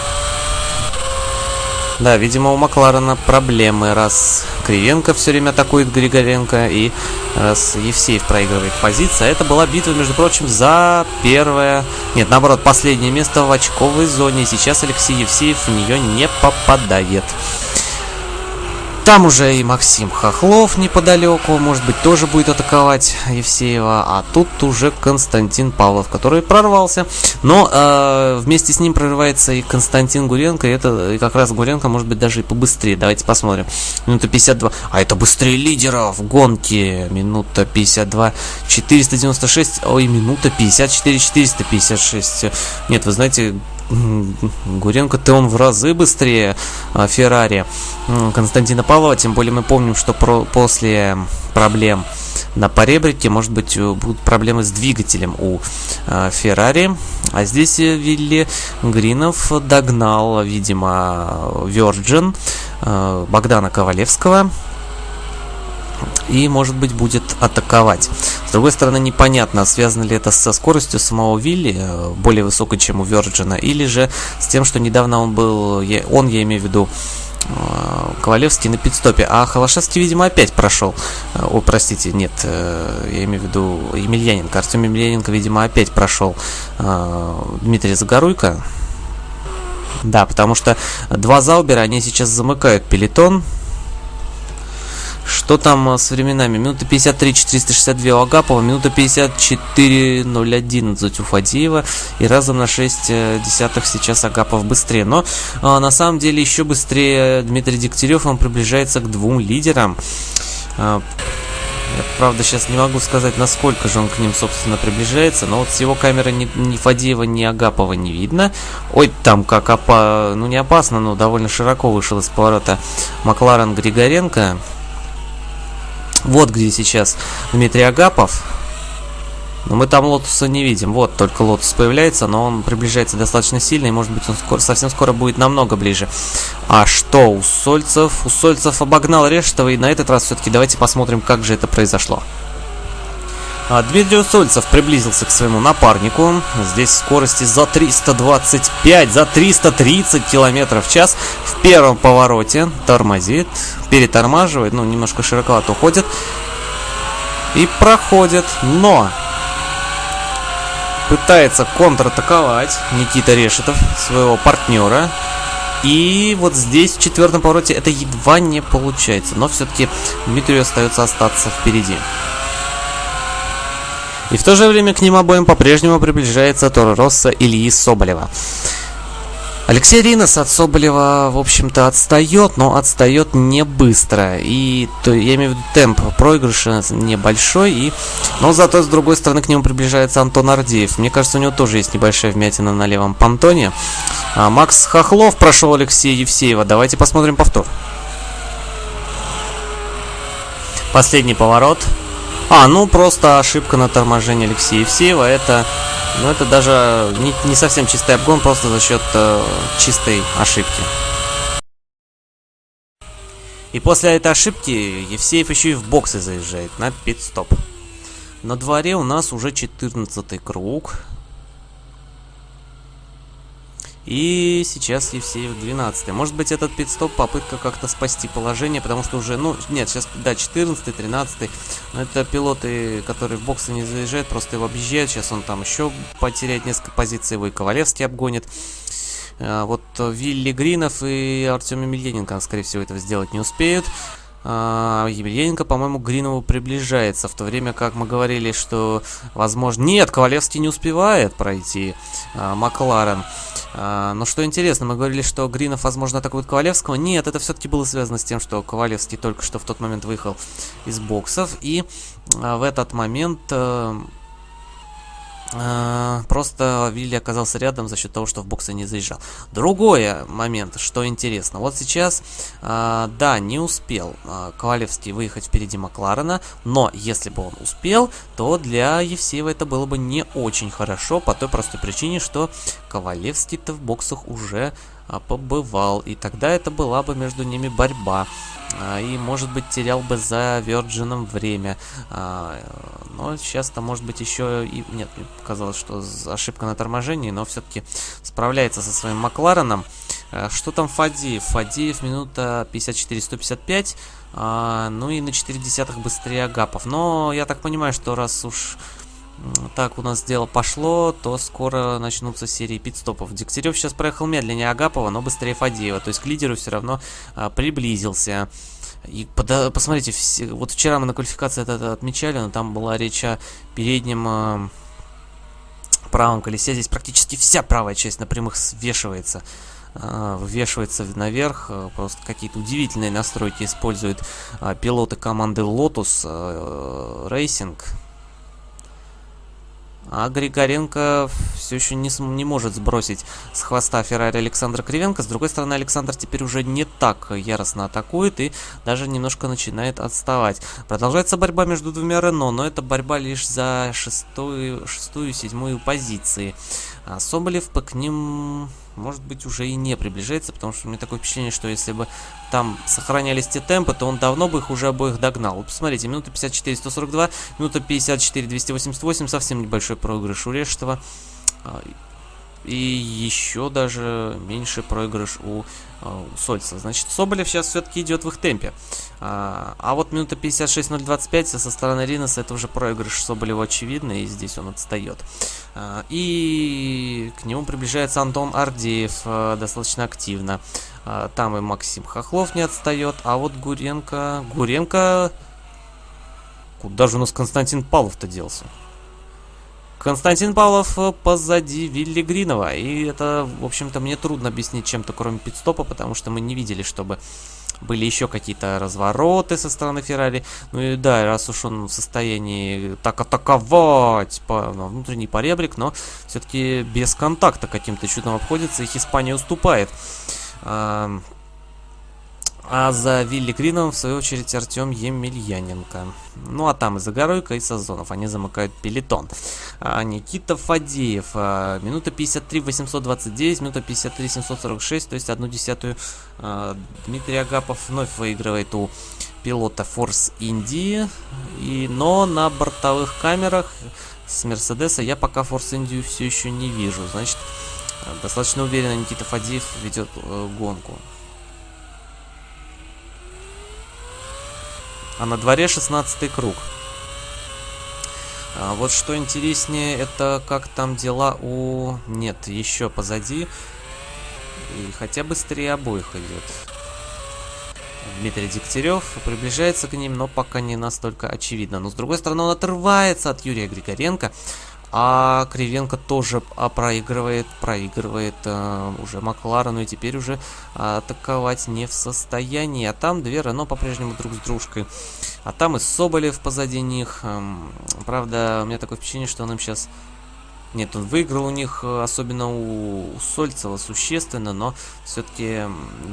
Да, видимо, у Макларена проблемы, раз Кривенко все время атакует Григоренко, и раз Евсеев проигрывает позиции. А это была битва, между прочим, за первое... Нет, наоборот, последнее место в очковой зоне. Сейчас Алексей Евсеев в нее не попадает. Там уже и Максим Хохлов неподалеку, может быть, тоже будет атаковать Евсеева. А тут уже Константин Павлов, который прорвался. Но э, вместе с ним прорывается и Константин Гуренко. И это и как раз Гуренко может быть даже и побыстрее. Давайте посмотрим. Минута 52. А это быстрее лидера в гонке. Минута 52. 496. Ой, минута 54. 456. Нет, вы знаете, Гуренко-то он в разы быстрее а, Феррари Константина Павлова, тем более мы помним, что про, после проблем на поребрике, может быть, будут проблемы с двигателем у э, Феррари. А здесь э, Вилли Гринов догнал, видимо, Virgin э, Богдана Ковалевского и, может быть, будет атаковать. С другой стороны, непонятно, связано ли это со скоростью самого Вилли, э, более высокой, чем у Верджина, или же с тем, что недавно он был, он, я имею в виду, э, Ковалевский на пидстопе, а Холошевский, видимо, опять прошел. Э, о, простите, нет, я имею в виду Емельяненко. Артем Емельяненко, видимо, опять прошел Дмитрий Загоруйко. Да, потому что два Заубера, они сейчас замыкают пелетон. Что там э, с временами? Минута 53 462 у Агапова, минута 54 011 у Фадеева и разом на 6 э, десятых сейчас Агапов быстрее. Но а, на самом деле еще быстрее Дмитрий Дегтярев, он приближается к двум лидерам. А, я, правда, сейчас не могу сказать, насколько же он к ним, собственно, приближается, но вот с его камеры ни, ни Фадеева, ни Агапова не видно. Ой, там как опа... Ну, не опасно, но довольно широко вышел из поворота Макларен Григоренко. Вот где сейчас Дмитрий Агапов. Но мы там Лотуса не видим. Вот только Лотус появляется, но он приближается достаточно сильно, и может быть он скоро, совсем скоро будет намного ближе. А что Усольцев? Усольцев обогнал Решетова, и на этот раз все-таки давайте посмотрим, как же это произошло. А, Дмитрий Усольцев приблизился к своему напарнику. Здесь скорости за 325, за 330 километров в час. В первом повороте тормозит, перетормаживает, ну, немножко широковато уходит. И проходит, но пытается контратаковать Никита Решетов, своего партнера. И вот здесь, в четвертом повороте, это едва не получается. Но все-таки Дмитрию остается остаться впереди. И в то же время к ним обоим по-прежнему приближается Торо Росса Ильи Соболева. Алексей Ринос от Соболева, в общем-то, отстает, но отстает не быстро. И то, я имею в виду темп проигрыша небольшой, и, но зато с другой стороны к нему приближается Антон Ардеев. Мне кажется, у него тоже есть небольшая вмятина на левом понтоне. А Макс Хохлов прошел Алексея Евсеева. Давайте посмотрим повтор. Последний поворот. А, ну просто ошибка на торможении Алексея Евсеева. Это, ну, это даже не, не совсем чистый обгон, просто за счет э, чистой ошибки. И после этой ошибки Евсеев еще и в боксы заезжает на пит-стоп. На дворе у нас уже 14 круг. И сейчас Евсеев 12 Может быть этот пидстоп попытка как-то спасти положение, потому что уже, ну, нет, сейчас, да, 14 13 Но это пилоты, которые в боксы не заезжают, просто его объезжают. Сейчас он там еще потеряет несколько позиций, его и Ковалевский обгонит. А, вот Вилли Гринов и Артем Емельяненко, скорее всего, этого сделать не успеют. А, Емельяненко, по-моему, Гринову приближается, в то время как мы говорили, что, возможно... Нет, Ковалевский не успевает пройти а, Макларен. А, но что интересно, мы говорили, что Гринов, возможно, атакует Ковалевского. Нет, это все-таки было связано с тем, что Ковалевский только что в тот момент выехал из боксов. И а, в этот момент... А, просто Вилли оказался рядом за счет того, что в боксы не заезжал. Другой момент, что интересно. Вот сейчас, а, да, не успел Ковалевский выехать впереди Макларена, но если бы он успел, то для Евсеева это было бы не очень хорошо, по той простой причине, что Ковалевский-то в боксах уже побывал, и тогда это была бы между ними борьба. И, может быть, терял бы за Virgin время. Но сейчас-то, может быть, еще и... Нет, мне показалось, что ошибка на торможении, но все-таки справляется со своим Маклареном. Э, что там Фадеев? Фадеев минута 54-155. А, ну и на 4 десятых быстрее Агапов. Но я так понимаю, что раз уж так у нас дело пошло, то скоро начнутся серии пидстопов. Дегтярев сейчас проехал медленнее Агапова, но быстрее Фадеева. То есть к лидеру все равно а, приблизился. И пода посмотрите, все, вот вчера мы на квалификации это, это отмечали, но там была речь о переднем э, правом колесе. Здесь практически вся правая часть на прямых свешивается. Э, вывешивается наверх. Э, просто какие-то удивительные настройки используют э, пилоты команды Lotus э, Racing. А Григоренко все еще не, не может сбросить с хвоста Феррари Александра Кривенко. С другой стороны, Александр теперь уже не так яростно атакует и даже немножко начинает отставать. Продолжается борьба между двумя Рено, но это борьба лишь за шестую, шестую седьмую позиции. А Соболев к ним может быть, уже и не приближается, потому что у меня такое впечатление, что если бы там сохранялись те темпы, то он давно бы их уже обоих догнал. Посмотрите, минута 54-142, минута 54-288, совсем небольшой проигрыш у Рештова. И еще даже меньше проигрыш у, э, у Сольца. Значит, Соболев сейчас все-таки идет в их темпе. А, а вот минута 56-025 со стороны Риноса это уже проигрыш Соболева очевидно, и здесь он отстает. А, и к нему приближается Антон Ардеев а, достаточно активно. А, там и Максим Хохлов не отстает, а вот Гуренко... Гуренко... Куда же у нас Константин Павлов-то делся? Константин Павлов э, позади Вилли Гринова. И это, в общем-то, мне трудно объяснить чем-то, кроме пидстопа, потому что мы не видели, чтобы были еще какие-то развороты со стороны Феррари. Ну и да, раз уж он в состоянии так атаковать по ну, внутренний поребрик, но все-таки без контакта каким-то чудом обходится, их Испания уступает. А за Вилли Грином, в свою очередь, Артем Емельяненко. Ну, а там и Загоройко, и Сазонов. Они замыкают пелетон. А, Никита Фадеев. А, минута 53 829, минута 53 746, то есть одну десятую. А, Дмитрий Агапов вновь выигрывает у пилота Force Индии. И, но на бортовых камерах с Мерседеса я пока Force Индию все еще не вижу. Значит, достаточно уверенно Никита Фадеев ведет э, гонку. А на дворе 16 круг. А вот что интереснее, это как там дела у... Нет, еще позади. И хотя быстрее обоих идет. Дмитрий Дегтярев приближается к ним, но пока не настолько очевидно. Но с другой стороны, он отрывается от Юрия Григоренко. А Кривенко тоже а, проигрывает, проигрывает э, уже Макларену и теперь уже атаковать не в состоянии. А там две Рено по-прежнему друг с дружкой. А там и Соболев позади них. Эм, правда, у меня такое впечатление, что он им сейчас... Нет, он выиграл у них, э, особенно у, у Сольцева, существенно, но все-таки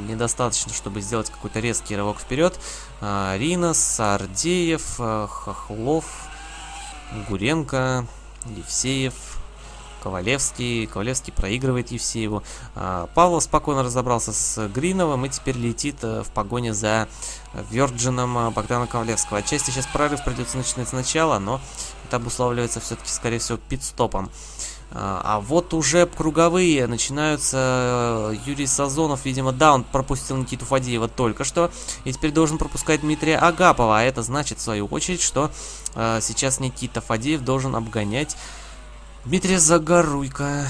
недостаточно, чтобы сделать какой-то резкий рывок вперед. Э, Ринос, Ардеев, э, Хохлов, Гуренко, Евсеев, Ковалевский. Ковалевский проигрывает Евсееву. А, Павлов спокойно разобрался с Гриновым и теперь летит э, в погоне за Вёрджином э, Богдана Ковалевского. Отчасти сейчас прорыв придется начинать сначала, но это обуславливается все-таки, скорее всего, пит-стопом. А, а вот уже круговые начинаются. Юрий Сазонов, видимо, да, он пропустил Никиту Фадеева только что. И теперь должен пропускать Дмитрия Агапова. А это значит, в свою очередь, что э, сейчас Никита Фадеев должен обгонять Дмитрия Загоруйка.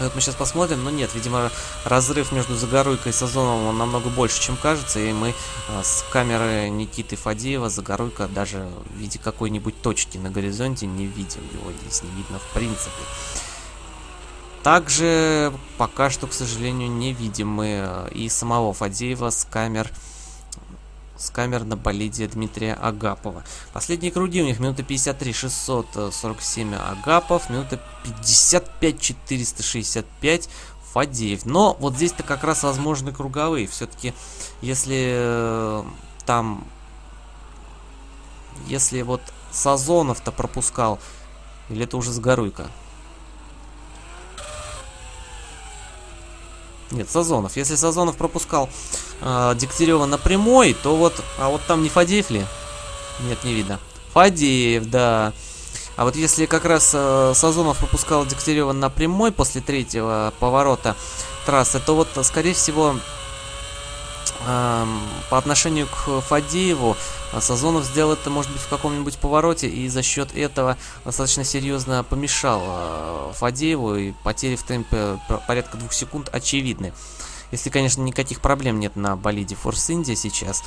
Вот мы сейчас посмотрим, но нет, видимо, разрыв между Загоруйкой и Сазоновым он намного больше, чем кажется, и мы а, с камеры Никиты Фадеева Загоруйка даже в виде какой-нибудь точки на горизонте не видим, его здесь не видно в принципе. Также пока что, к сожалению, не видим мы а, и самого Фадеева с камер с камер на болиде Дмитрия Агапова. Последние круги у них минута 53 647 Агапов, минута 55 465 Фадеев. Но вот здесь-то как раз возможны круговые. Все-таки, если э, там... Если вот Сазонов-то пропускал, или это уже с Горуйко? Нет, Сазонов. Если Сазонов пропускал э, Дегтярева напрямой, то вот... А вот там не Фадеев ли? Нет, не видно. Фадеев, да. А вот если как раз э, Сазонов пропускал Дегтярева напрямой после третьего поворота трассы, то вот, скорее всего, по отношению к Фадееву Сазонов сделал это, может быть, в каком-нибудь повороте, и за счет этого достаточно серьезно помешал э, Фадееву, и потери в темпе порядка двух секунд очевидны. Если, конечно, никаких проблем нет на болиде Force India сейчас.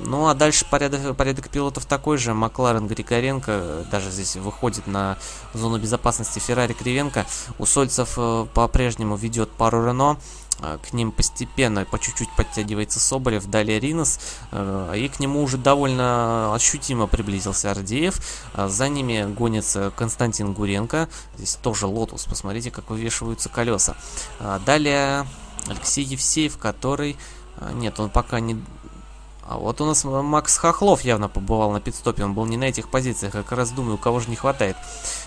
Ну, а дальше порядок, порядок пилотов такой же. Макларен Григоренко даже здесь выходит на зону безопасности Феррари Кривенко. У Сольцев э, по-прежнему ведет пару Рено. А, к ним постепенно, по чуть-чуть подтягивается Соболев, далее Ринос, э, и к нему уже довольно ощутимо приблизился Ардеев. А, за ними гонится Константин Гуренко, здесь тоже Лотус, посмотрите, как вывешиваются колеса. А, далее Алексей Евсеев, который... Нет, он пока не а вот у нас Макс Хохлов явно побывал на пит-стопе, он был не на этих позициях, я как раз думаю, кого же не хватает.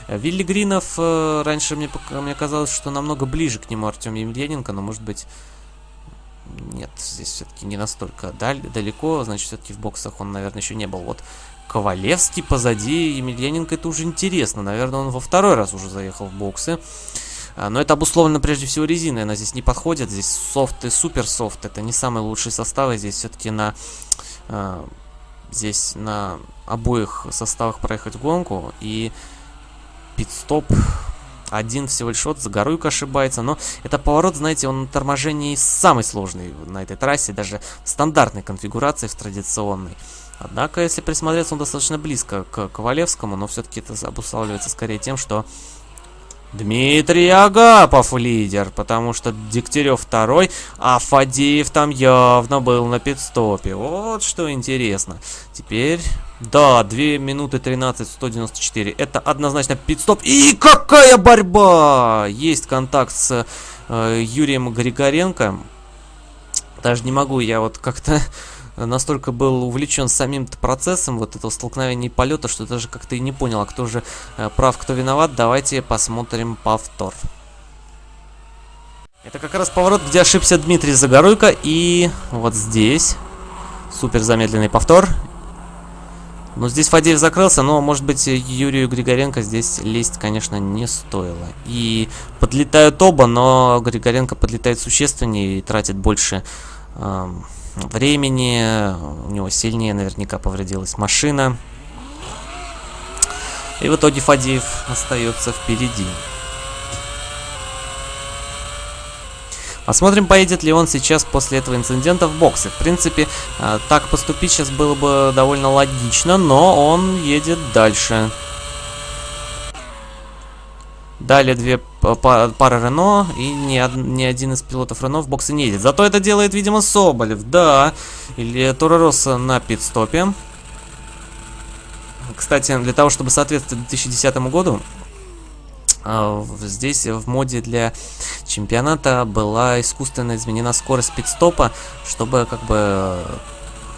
Э, Вилли Гринов, э, раньше мне, мне казалось, что намного ближе к нему Артем Емельяненко, но может быть... Нет, здесь все-таки не настолько даль, далеко, значит, все-таки в боксах он, наверное, еще не был. Вот Ковалевский позади Емельяненко, это уже интересно, наверное, он во второй раз уже заехал в боксы. А, но это обусловлено прежде всего резиной, она здесь не подходит, здесь софт и супер софт, это не самые лучшие составы, здесь все-таки на здесь на обоих составах проехать гонку. И пит-стоп один всего лишь от Загоруйка ошибается. Но это поворот, знаете, он на торможении самый сложный на этой трассе. Даже в стандартной конфигурации, в традиционной. Однако, если присмотреться, он достаточно близко к Ковалевскому. Но все-таки это обуславливается скорее тем, что Дмитрий Агапов лидер, потому что Дегтярев второй, а Фадеев там явно был на пидстопе. Вот что интересно. Теперь... Да, 2 минуты 13, 194. Это однозначно пидстоп. И какая борьба! Есть контакт с э, Юрием Григоренко. Даже не могу я вот как-то настолько был увлечен самим процессом вот этого столкновения полета, что даже как-то и не понял, а кто же э, прав, кто виноват. Давайте посмотрим повтор. Это как раз поворот, где ошибся Дмитрий Загоруйко, и вот здесь Супер замедленный повтор. Ну, здесь Фадеев закрылся, но, может быть, Юрию Григоренко здесь лезть, конечно, не стоило. И подлетают оба, но Григоренко подлетает существеннее и тратит больше э, времени. У него сильнее наверняка повредилась машина. И в итоге Фадеев остается впереди. Посмотрим, поедет ли он сейчас после этого инцидента в боксы. В принципе, а, так поступить сейчас было бы довольно логично, но он едет дальше. Далее две пары Рено, и ни, ни один из пилотов Рено в боксы не едет. Зато это делает, видимо, Соболев, да. Или Торороса на пит-стопе. Кстати, для того, чтобы соответствовать 2010 году, а, здесь в моде для чемпионата была искусственно изменена скорость пидстопа, чтобы как бы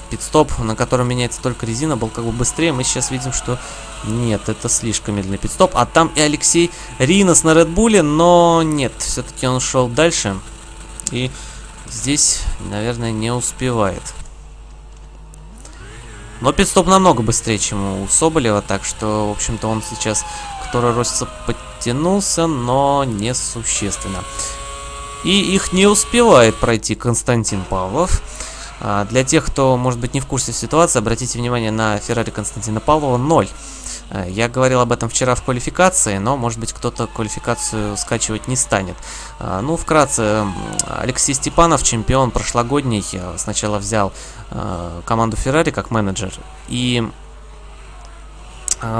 пидстоп, на котором меняется только резина, был как бы быстрее. Мы сейчас видим, что нет, это слишком медленный пидстоп. А там и Алексей Ринос на Редбуле, но нет, все-таки он шел дальше. И здесь, наверное, не успевает. Но пидстоп намного быстрее, чем у Соболева, так что, в общем-то, он сейчас, который росится подтянулся, но несущественно. И их не успевает пройти Константин Павлов. А, для тех, кто, может быть, не в курсе ситуации, обратите внимание на Феррари Константина Павлова 0. А, я говорил об этом вчера в квалификации, но, может быть, кто-то квалификацию скачивать не станет. А, ну, вкратце, Алексей Степанов, чемпион прошлогодний, сначала взял команду Феррари как менеджер и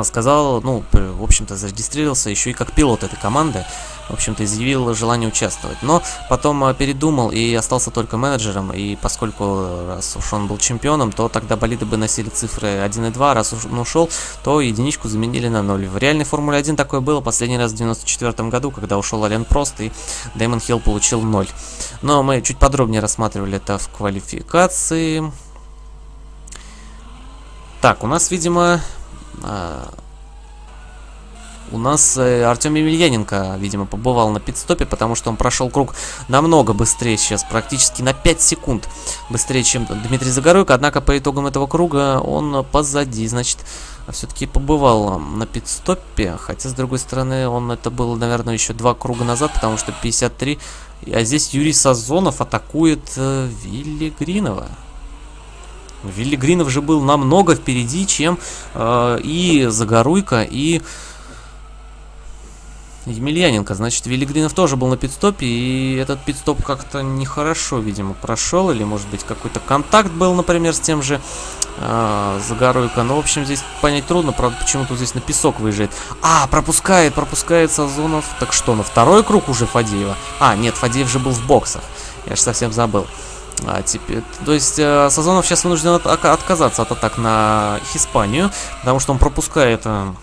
сказал, ну, в общем-то, зарегистрировался еще и как пилот этой команды, в общем-то, изъявил желание участвовать. Но потом а, передумал и остался только менеджером, и поскольку, раз уж он был чемпионом, то тогда болиды бы носили цифры 1 и 2, раз уж он ушел, то единичку заменили на 0. В реальной Формуле 1 такое было последний раз в 94 году, когда ушел Ален Прост, и Дэймон Хилл получил 0. Но мы чуть подробнее рассматривали это в квалификации. Так, у нас, видимо, а, у нас э, Артем Емельяненко, видимо, побывал на пидстопе, потому что он прошел круг намного быстрее сейчас, практически на 5 секунд быстрее, чем Дмитрий Загоруйко. Однако по итогам этого круга он позади, значит, все-таки побывал на пидстопе. Хотя, с другой стороны, он это было, наверное, еще два круга назад, потому что 53. А здесь Юрий Сазонов атакует э, Вилли Гринова. Вилли Гринов же был намного впереди, чем э, и Загоруйка, и Емельяненко. Значит, Вилли Гринов тоже был на пидстопе, и этот пидстоп как-то нехорошо, видимо, прошел. Или, может быть, какой-то контакт был, например, с тем же э, Загоруйко. Но, в общем, здесь понять трудно, правда, почему-то здесь на песок выезжает. А, пропускает, пропускает Сазонов. Так что, на второй круг уже Фадеева? А, нет, Фадеев же был в боксах. Я же совсем забыл. А, теперь, то есть э, Сазонов сейчас вынужден от, отказаться от атак на Испанию, потому что он пропускает... Э,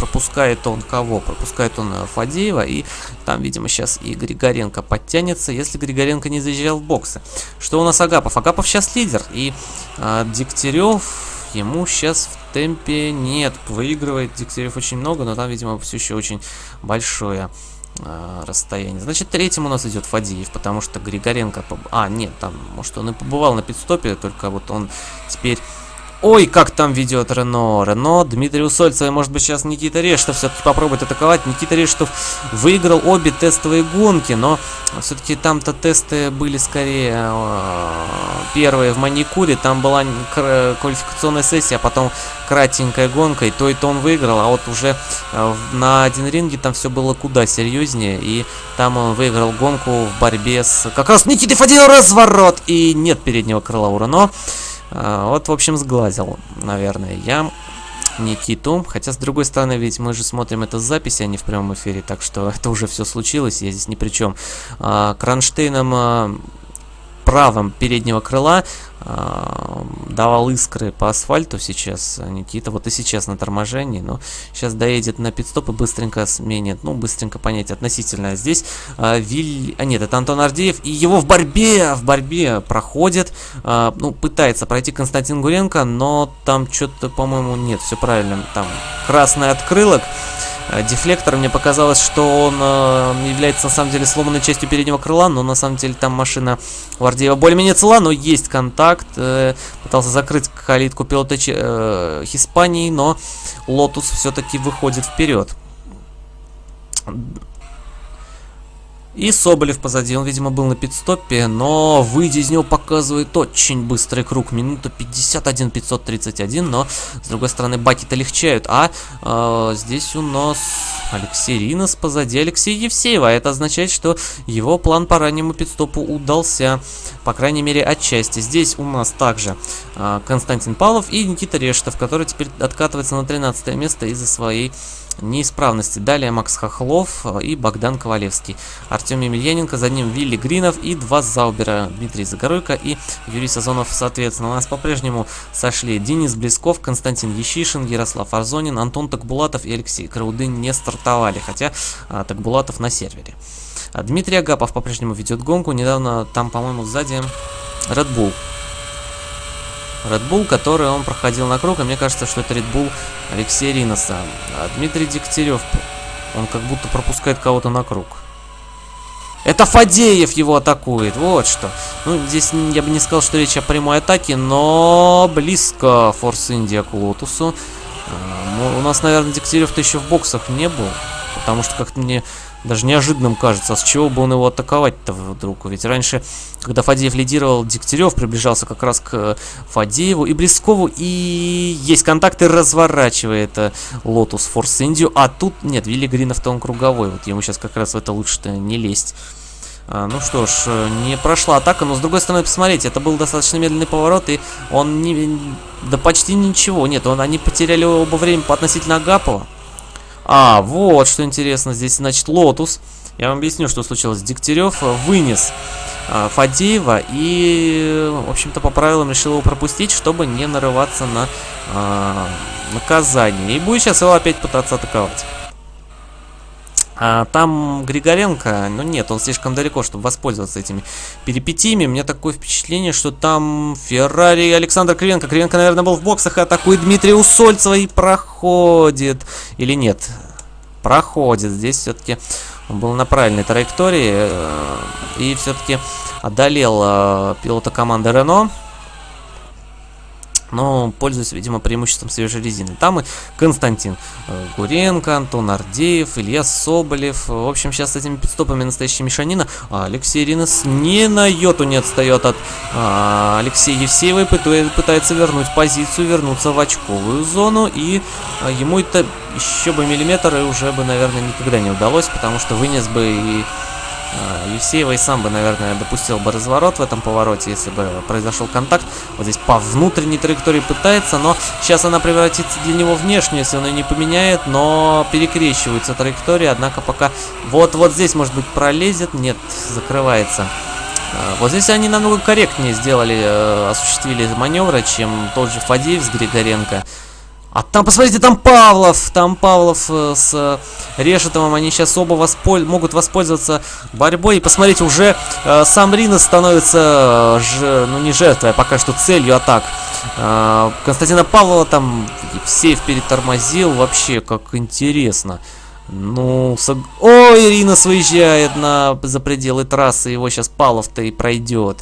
пропускает он кого? Пропускает он э, Фадеева, и там, видимо, сейчас и Григоренко подтянется, если Григоренко не заезжал в боксы. Что у нас Агапов? Агапов сейчас лидер, и э, Дегтярев ему сейчас в темпе нет, выигрывает Дегтярев очень много, но там, видимо, все еще очень большое э, расстояние. Значит, третьим у нас идет Фадеев, потому что Григоренко... Поб... А, нет, там, может, он и побывал на пидстопе, только вот он теперь Ой, как там ведет Рено. Рено, Дмитрий Усольцев. Может быть, сейчас Никита Рештов все-таки попробует атаковать. Никита Рештов выиграл обе тестовые гонки, но все-таки там-то тесты были скорее э, первые в Маникуре. Там была квалификационная сессия, а потом кратенькая гонка, и то и то он выиграл. А вот уже э, на один ринге там все было куда серьезнее, и там он выиграл гонку в борьбе с как раз Никитой Фадеев разворот, и нет переднего крыла у Рено. А, вот, в общем, сглазил, наверное, я Никиту. Хотя, с другой стороны, ведь мы же смотрим это с записи, а не в прямом эфире, так что *laughs* это уже все случилось, я здесь ни при чем. А, Кронштейном а, правом переднего крыла э, давал искры по асфальту сейчас Никита. Вот и сейчас на торможении, но сейчас доедет на пидстоп и быстренько сменит. Ну, быстренько понять относительно. Здесь э, Виль... А нет, это Антон Ардеев. И его в борьбе, в борьбе проходит. Э, ну, пытается пройти Константин Гуренко, но там что-то, по-моему, нет, все правильно. Там красный открылок. Дефлектор. Мне показалось, что он э, является на самом деле сломанной частью переднего крыла, но на самом деле там машина Вардеева более-менее цела, но есть контакт. Э, пытался закрыть калитку пилота э, Испании, но Лотус все-таки выходит вперед. И Соболев позади, он, видимо, был на пит-стопе, но выйдя из него показывает очень быстрый круг, минута 51 531, но, с другой стороны, баки-то легчают, а э, здесь у нас Алексей Ринос позади. Алексея Евсеева, это означает, что его план по раннему пидстопу удался, по крайней мере, отчасти. Здесь у нас также э, Константин Павлов и Никита Рештов, который теперь откатывается на 13 место из-за своей неисправности. Далее Макс Хохлов и Богдан Ковалевский. Артем Емельяненко, за ним Вилли Гринов и два Заубера. Дмитрий Загоруйко и Юрий Сазонов, соответственно. У нас по-прежнему сошли Денис Блесков, Константин Ещишин, Ярослав Арзонин, Антон Такбулатов и Алексей Краудын не стартовали, хотя а, Такбулатов на сервере. А Дмитрий Агапов по-прежнему ведет гонку. Недавно там, по-моему, сзади Red Bull Red Bull, который он проходил на круг, и мне кажется, что это Red Bull Алексея Риноса. А Дмитрий Дегтярев, он как будто пропускает кого-то на круг. Это Фадеев его атакует, вот что. Ну, здесь я бы не сказал, что речь о прямой атаке, но близко Форс Индия к Лотусу. А, у нас, наверное, Дегтярев-то еще в боксах не был, потому что как-то мне даже неожиданным кажется, а с чего бы он его атаковать-то вдруг? Ведь раньше, когда Фадеев лидировал, Дегтярев приближался как раз к Фадееву и Блескову, и есть контакты, разворачивает э, Лотус Форс Индию, а тут нет, Вилли Гринов-то он круговой, вот ему сейчас как раз в это лучше-то не лезть. А, ну что ж, э, не прошла атака, но с другой стороны, посмотрите, это был достаточно медленный поворот, и он не... Да почти ничего, нет, он, они потеряли оба время по относительно Агапова. А, вот что интересно. Здесь, значит, Лотус. Я вам объясню, что случилось. Дегтярев вынес а, Фадеева и, в общем-то, по правилам решил его пропустить, чтобы не нарываться на а, наказание. И будет сейчас его опять пытаться атаковать. А там Григоренко, ну нет, он слишком далеко, чтобы воспользоваться этими перипетиями. У меня такое впечатление, что там Феррари Александр Кривенко. Кривенко, наверное, был в боксах и атакует Дмитрия Усольцева и проходит. Или нет? Проходит. Здесь все-таки он был на правильной траектории э, и все-таки одолел э, пилота команды Рено но пользуясь, видимо, преимуществом свежей резины. Там и Константин э, Гуренко, Антон Ардеев, Илья Соболев. В общем, сейчас с этими пидстопами настоящая мешанина. А Алексей Ринос ни на йоту не отстает от а, Алексея Евсеева и пытается вернуть позицию, вернуться в очковую зону. И а, ему это еще бы миллиметр и уже бы, наверное, никогда не удалось, потому что вынес бы и Евсеева и сам бы, наверное, допустил бы разворот в этом повороте, если бы произошел контакт. Вот здесь по внутренней траектории пытается, но сейчас она превратится для него внешнюю, если он ее не поменяет, но перекрещивается траектория, однако пока вот-вот здесь, может быть, пролезет, нет, закрывается. А, вот здесь они намного корректнее сделали, э, осуществили маневры, чем тот же Фадеев с Григоренко. А там, посмотрите, там Павлов, там Павлов э, с э, Решетовым, они сейчас оба восполь... могут воспользоваться борьбой. И посмотрите, уже э, сам Ринос становится, э, ж... ну не жертвой, а пока что целью атак. Э, Константина Павлова там Евсеев перетормозил, вообще как интересно. Ну, сог... ой, Ринос выезжает на... за пределы трассы, его сейчас Павлов-то и пройдет.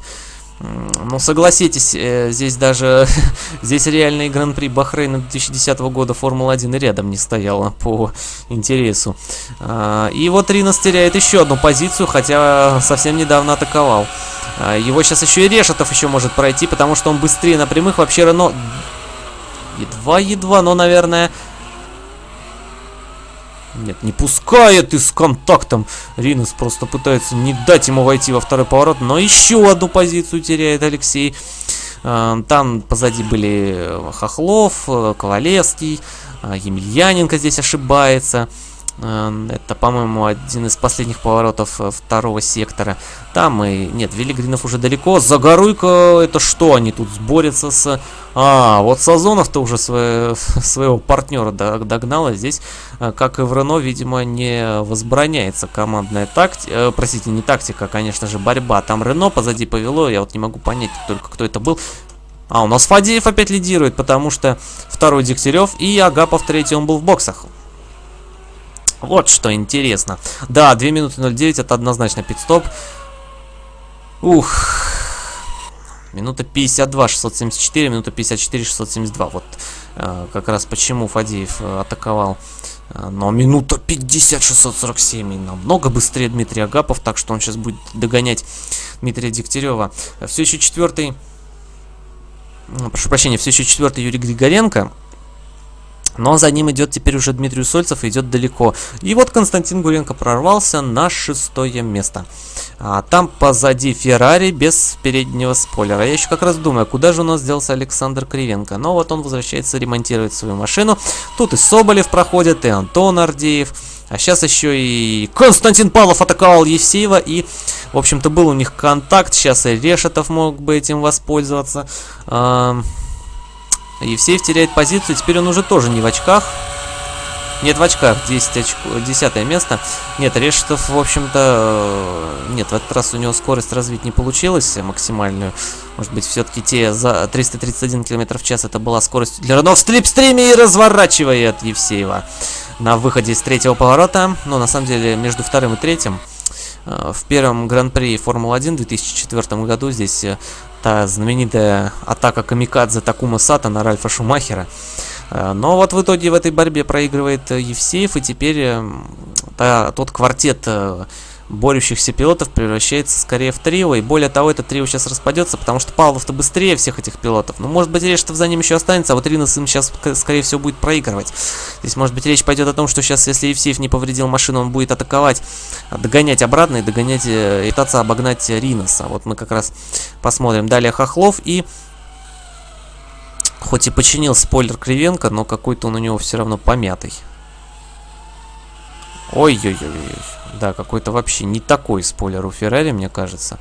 Ну, согласитесь, э, здесь даже, *laughs* здесь реальный Гран-при Бахрейна 2010 года Формула-1 рядом не стояла по интересу. А, и вот Ринос теряет еще одну позицию, хотя совсем недавно атаковал. А, его сейчас еще и Решетов еще может пройти, потому что он быстрее на прямых. Вообще Рено едва-едва, но, наверное, нет, не пускает и с контактом. Ринус просто пытается не дать ему войти во второй поворот, но еще одну позицию теряет Алексей. А, там позади были э, Хохлов, э, Ковалевский, а, Емельяненко здесь ошибается. Эм, это, по-моему, один из последних поворотов э, второго сектора. Там и... Нет, Велигринов уже далеко. Загоруйка, это что? Они тут сборятся с... А, вот Сазонов-то уже свое, *laughs* своего партнера догнал. А здесь, э, как и в Рено, видимо, не возбраняется командная тактика. Э, простите, не тактика, а, конечно же, борьба. Там Рено позади повело. Я вот не могу понять только, кто это был. А, у нас Фадеев опять лидирует, потому что второй Дегтярев и Агапов третий, он был в боксах. Вот что интересно. Да, 2 минуты 09 это однозначно пидстоп. Ух. Минута 52, 674, минута 54, 672. Вот э, как раз почему Фадеев э, атаковал. Э, но минута 50, 647. И намного быстрее Дмитрий Агапов, так что он сейчас будет догонять Дмитрия Дегтярева. Все еще четвертый... Прошу прощения, все еще четвертый Юрий Григоренко. Но за ним идет теперь уже Дмитрий Сольцев и идет далеко. И вот Константин Гуренко прорвался на шестое место. А там позади Феррари без переднего спойлера. Я еще как раз думаю, куда же у нас делся Александр Кривенко. Но вот он возвращается ремонтировать свою машину. Тут и Соболев проходит, и Антон Ардеев. А сейчас еще и Константин Павлов атаковал Евсеева. И, в общем-то, был у них контакт. Сейчас и Решетов мог бы этим воспользоваться. Евсеев теряет позицию, теперь он уже тоже не в очках. Нет, в очках, 10, очко, 10 место. Нет, Решетов, в общем-то, э, нет, в этот раз у него скорость развить не получилось максимальную. Может быть, все-таки те за 331 км в час это была скорость для Рено в слепстриме и разворачивает Евсеева на выходе из третьего поворота. Но на самом деле между вторым и третьим в первом Гран-при Формулы-1 в 2004 году здесь э, та знаменитая атака Камикадзе Такума Сата на Ральфа Шумахера. Э, но вот в итоге в этой борьбе проигрывает э, Евсеев, и теперь э, та, тот квартет борющихся пилотов превращается скорее в трио, и более того, это трио сейчас распадется, потому что Павлов-то быстрее всех этих пилотов. Ну, может быть, Решетов за ним еще останется, а вот Ринос им сейчас, скорее всего, будет проигрывать. Здесь, может быть, речь пойдет о том, что сейчас, если Евсеев не повредил машину, он будет атаковать, догонять обратно и догонять, и пытаться обогнать Риноса. Вот мы как раз посмотрим. Далее Хохлов и... Хоть и починил спойлер Кривенко, но какой-то он у него все равно помятый. Ой-ой-ой. Да, какой-то вообще не такой спойлер у Феррари, мне кажется.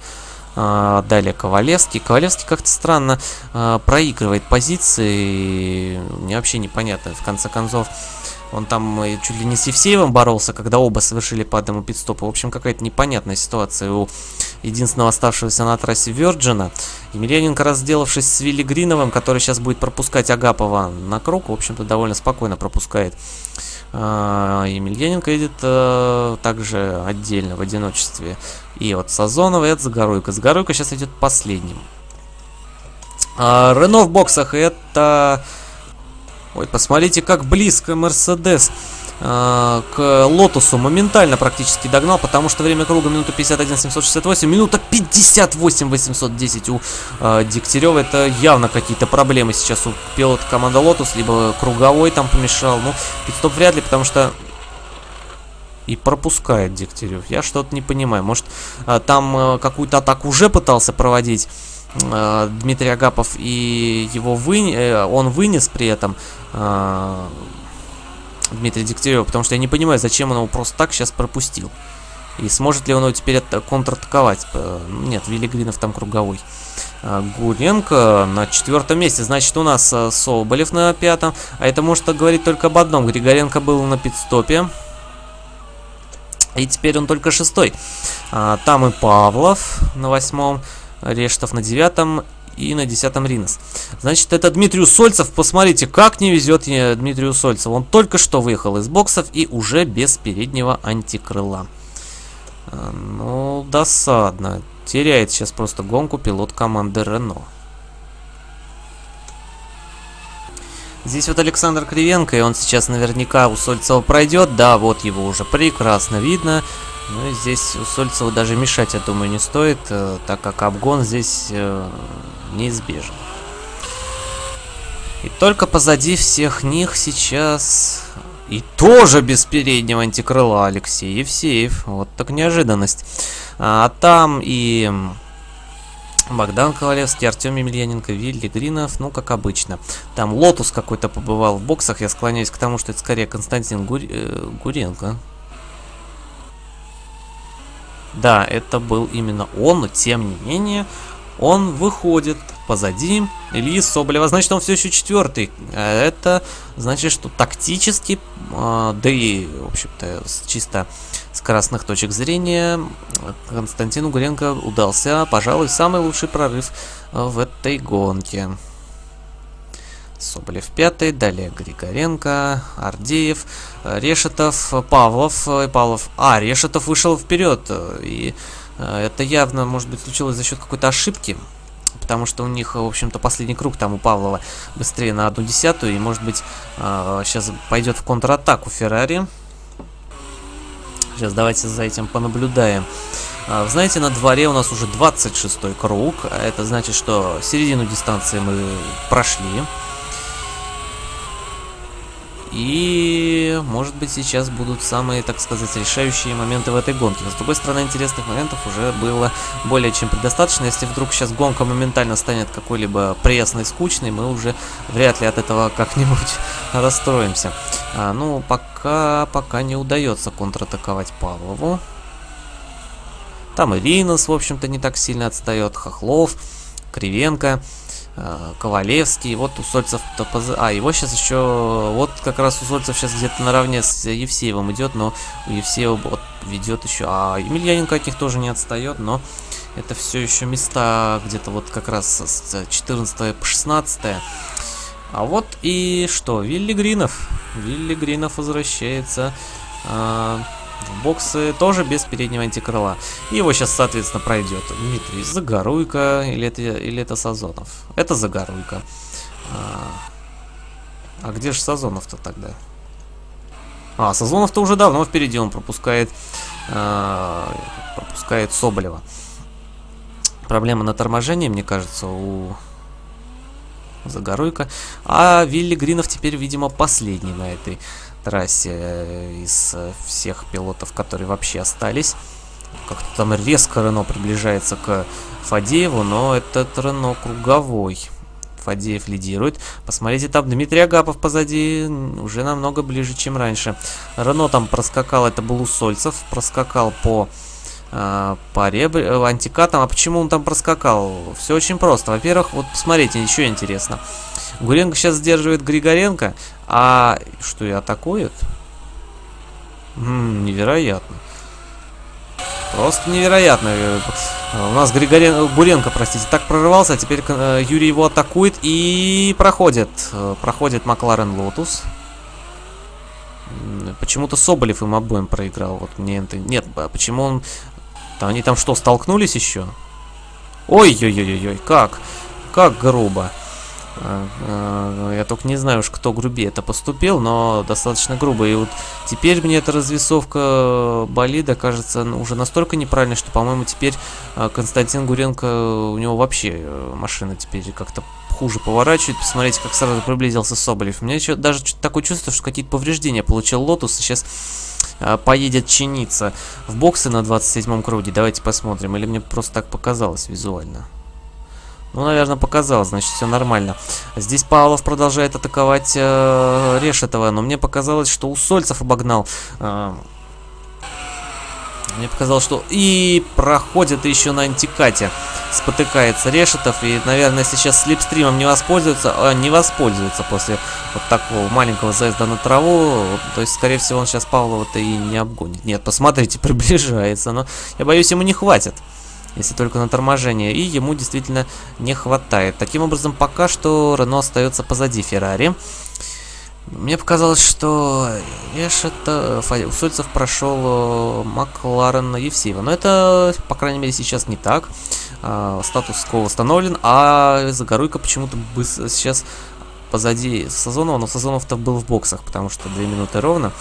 А, далее Ковалевский. Ковалевский как-то странно а, проигрывает позиции. Мне вообще непонятно. В конце концов, он там чуть ли не с Евсеевым боролся, когда оба совершили по одному пидстопу. В общем, какая-то непонятная ситуация у единственного оставшегося на трассе Верджина. Емельяненко, разделавшись с Вилли Гриновым, который сейчас будет пропускать Агапова на круг, в общем-то, довольно спокойно пропускает Емельяненко едет э, также отдельно, в одиночестве. И вот Сазонов атакует Загоруйко. Загоруйко сейчас идет последним. А, Рено в боксах это... Ой, посмотрите, как близко Мерседес к Лотусу моментально практически догнал, потому что время круга минута 51 768, минута 58 810 у э, Дегтярева. Это явно какие-то проблемы сейчас у пилота команды Лотус, либо круговой там помешал. Ну, пит-стоп вряд ли, потому что и пропускает Дегтярев. Я что-то не понимаю. Может, э, там э, какую-то атаку уже пытался проводить э, Дмитрий Агапов и его вы... Э, он вынес при этом э, Дмитрия Дегтярева, потому что я не понимаю, зачем он его просто так сейчас пропустил. И сможет ли он его теперь контратаковать? Э, нет, Велигринов там круговой. А, Гуренко на четвертом месте. Значит, у нас э, Соболев на пятом. А это может говорить только об одном. Григоренко был на пидстопе. И теперь он только шестой. А, там и Павлов на восьмом. Рештов на девятом и на десятом Ринос. Значит, это Дмитрий Сольцев. Посмотрите, как не везет Дмитрию Сольцеву. Он только что выехал из боксов и уже без переднего антикрыла. А, ну, досадно. Теряет сейчас просто гонку пилот команды Рено. Здесь вот Александр Кривенко, и он сейчас наверняка у Сольцева пройдет. Да, вот его уже прекрасно видно. Ну и здесь Усольцеву даже мешать, я думаю, не стоит, э, так как обгон здесь неизбежен. И только позади всех них сейчас... И тоже без переднего антикрыла Алексей Евсеев. Вот так неожиданность. А там и... Богдан Ковалевский, Артем Емельяненко, Вилли Гринов, ну, как обычно. Там Лотус какой-то побывал в боксах, я склоняюсь к тому, что это скорее Константин Гур... э, Гуренко. Да, это был именно он, но тем не менее, он выходит позади Ильи Соболева. Значит, он все еще четвертый. А это значит, что тактически, а, да и, в общем-то, чисто с красных точек зрения, Константину Гуренко удался, пожалуй, самый лучший прорыв а, в этой гонке. Соболев пятый, далее Григоренко, Ардеев, Решетов, Павлов, и Павлов. А, Решетов вышел вперед, и это явно, может быть, случилось за счет какой-то ошибки, потому что у них, в общем-то, последний круг там у Павлова быстрее на одну десятую, и, может быть, сейчас пойдет в контратаку Феррари. Сейчас давайте за этим понаблюдаем. Знаете, на дворе у нас уже 26 круг. Это значит, что середину дистанции мы прошли. И, может быть, сейчас будут самые, так сказать, решающие моменты в этой гонке. Но, с другой стороны, интересных моментов уже было более чем предостаточно. Если вдруг сейчас гонка моментально станет какой-либо пресной, скучной, мы уже вряд ли от этого как-нибудь *laughs* расстроимся. А, ну, пока, пока не удается контратаковать Павлову. Там и Ринос, в общем-то, не так сильно отстает. Хохлов, Кривенко. Э, Ковалевский, вот Усольцев, а его сейчас еще, вот как раз Усольцев сейчас где-то наравне с Евсеевым идет, но у Евсеева вот ведет еще, а Емельяненко от них тоже не отстает, но это все еще места где-то вот как раз с 14 по 16. А вот и что, Вилли Гринов, Вилли Гринов возвращается, в боксы тоже без переднего антикрыла. И его сейчас, соответственно, пройдет Дмитрий Загоруйко или это, или это Сазонов. Это Загоруйко. А, а где же Сазонов-то тогда? А, Сазонов-то уже давно впереди, он пропускает, а, пропускает Соболева. Проблема на торможении, мне кажется, у Загоруйко. А Вилли Гринов теперь, видимо, последний на этой трассе э, из э, всех пилотов, которые вообще остались. Как-то там резко Рено приближается к Фадееву, но этот Рено круговой. Фадеев лидирует. Посмотрите, там Дмитрий Агапов позади, уже намного ближе, чем раньше. Рено там проскакал, это был Усольцев, проскакал по э, по ребр... Э, антикатам. А почему он там проскакал? Все очень просто. Во-первых, вот посмотрите, еще интересно. Гуренко сейчас сдерживает Григоренко, а что и атакует? М -м, невероятно. Просто невероятно. У нас Григорен... Гуренко, простите, так прорывался, а теперь э, Юрий его атакует и проходит. Э, проходит Макларен Лотус. Почему-то Соболев им обоим проиграл. Вот мне это... Нет, а почему он... Они там что, столкнулись еще? Ой-ой-ой-ой, как? Как грубо. А, я только не знаю уж, кто грубее это поступил, но достаточно грубо. И вот теперь мне эта развесовка болида кажется уже настолько неправильной, что, по-моему, теперь а, Константин Гуренко, у него вообще э, машина теперь как-то хуже поворачивает. Посмотрите, как сразу приблизился Соболев. У меня еще даже такое чувство, что какие-то повреждения получил Лотус, и сейчас поедет чиниться в боксы на 27-м круге. Давайте посмотрим. Или мне просто так показалось визуально. Ну, наверное, показалось, значит, все нормально. Здесь Павлов продолжает атаковать э, Решетова, но мне показалось, что у Сольцев обогнал. Э, мне показалось, что... И проходит еще на антикате. Спотыкается Решетов. И, наверное, сейчас слепстримом не воспользуется... Э, не воспользуется после вот такого маленького заезда на траву. То есть, скорее всего, он сейчас Павлова-то и не обгонит. Нет, посмотрите, *laughs* приближается. Но я боюсь, ему не хватит если только на торможение, и ему действительно не хватает. Таким образом, пока что Рено остается позади Феррари. Мне показалось, что Эшета, Усольцев прошел э, Макларен Евсеева. Но это, по крайней мере, сейчас не так. А, статус ко восстановлен, а Загоруйка почему-то сейчас позади Сазонова, но Сазонов-то был в боксах, потому что 2 минуты ровно.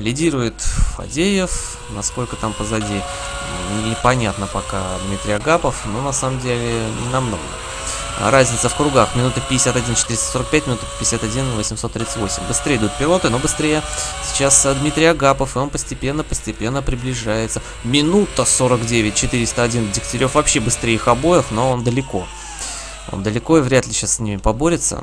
Лидирует Фадеев, насколько там позади, непонятно пока Дмитрий Агапов, но на самом деле не намного. Разница в кругах, минуты 51 445, минуты 51 838. Быстрее идут пилоты, но быстрее сейчас Дмитрий Агапов, и он постепенно-постепенно приближается. Минута 49 401, Дегтярев вообще быстрее их обоих, но он далеко. Он далеко и вряд ли сейчас с ними поборется.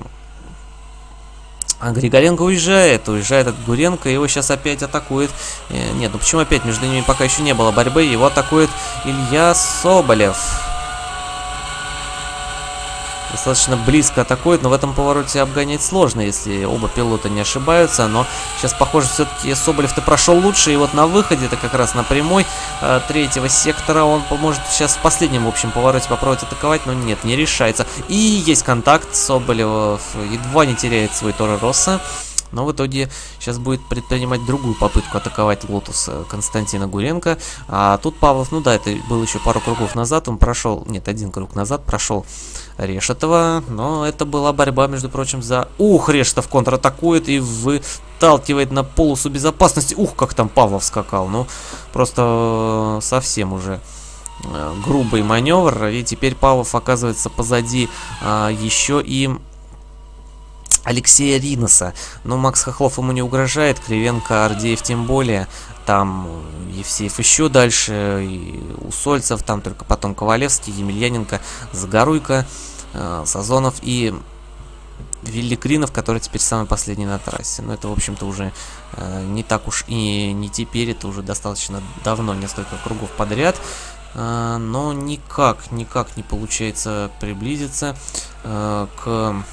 А Григоренко уезжает, уезжает от Гуренко, его сейчас опять атакует. Э, нет, ну почему опять? Между ними пока еще не было борьбы, его атакует Илья Соболев. Достаточно близко атакует, но в этом повороте обгонять сложно, если оба пилота не ошибаются. Но сейчас, похоже, все-таки Соболев-то прошел лучше, и вот на выходе, это как раз на прямой э, третьего сектора, он поможет сейчас в последнем, в общем, повороте попробовать атаковать, но нет, не решается. И есть контакт, Соболев едва не теряет свой Торо Росса. Но в итоге сейчас будет предпринимать другую попытку атаковать Лотус э, Константина Гуренко. А тут Павлов, ну да, это был еще пару кругов назад, он прошел, нет, один круг назад прошел Решетова. Но это была борьба, между прочим, за... Ух, Решетов контратакует и выталкивает на полосу безопасности. Ух, как там Павлов скакал. Ну, просто совсем уже э, грубый маневр. И теперь Павлов оказывается позади а, еще и Алексея Риноса. Но Макс Хохлов ему не угрожает, Кривенко, Ардеев тем более. Там Евсеев еще дальше, и Усольцев, там только потом Ковалевский, Емельяненко, Загоруйко, э, Сазонов и Великринов, который теперь самый последний на трассе. Но это, в общем-то, уже э, не так уж и не теперь, это уже достаточно давно, несколько кругов подряд. Э, но никак, никак не получается приблизиться э, к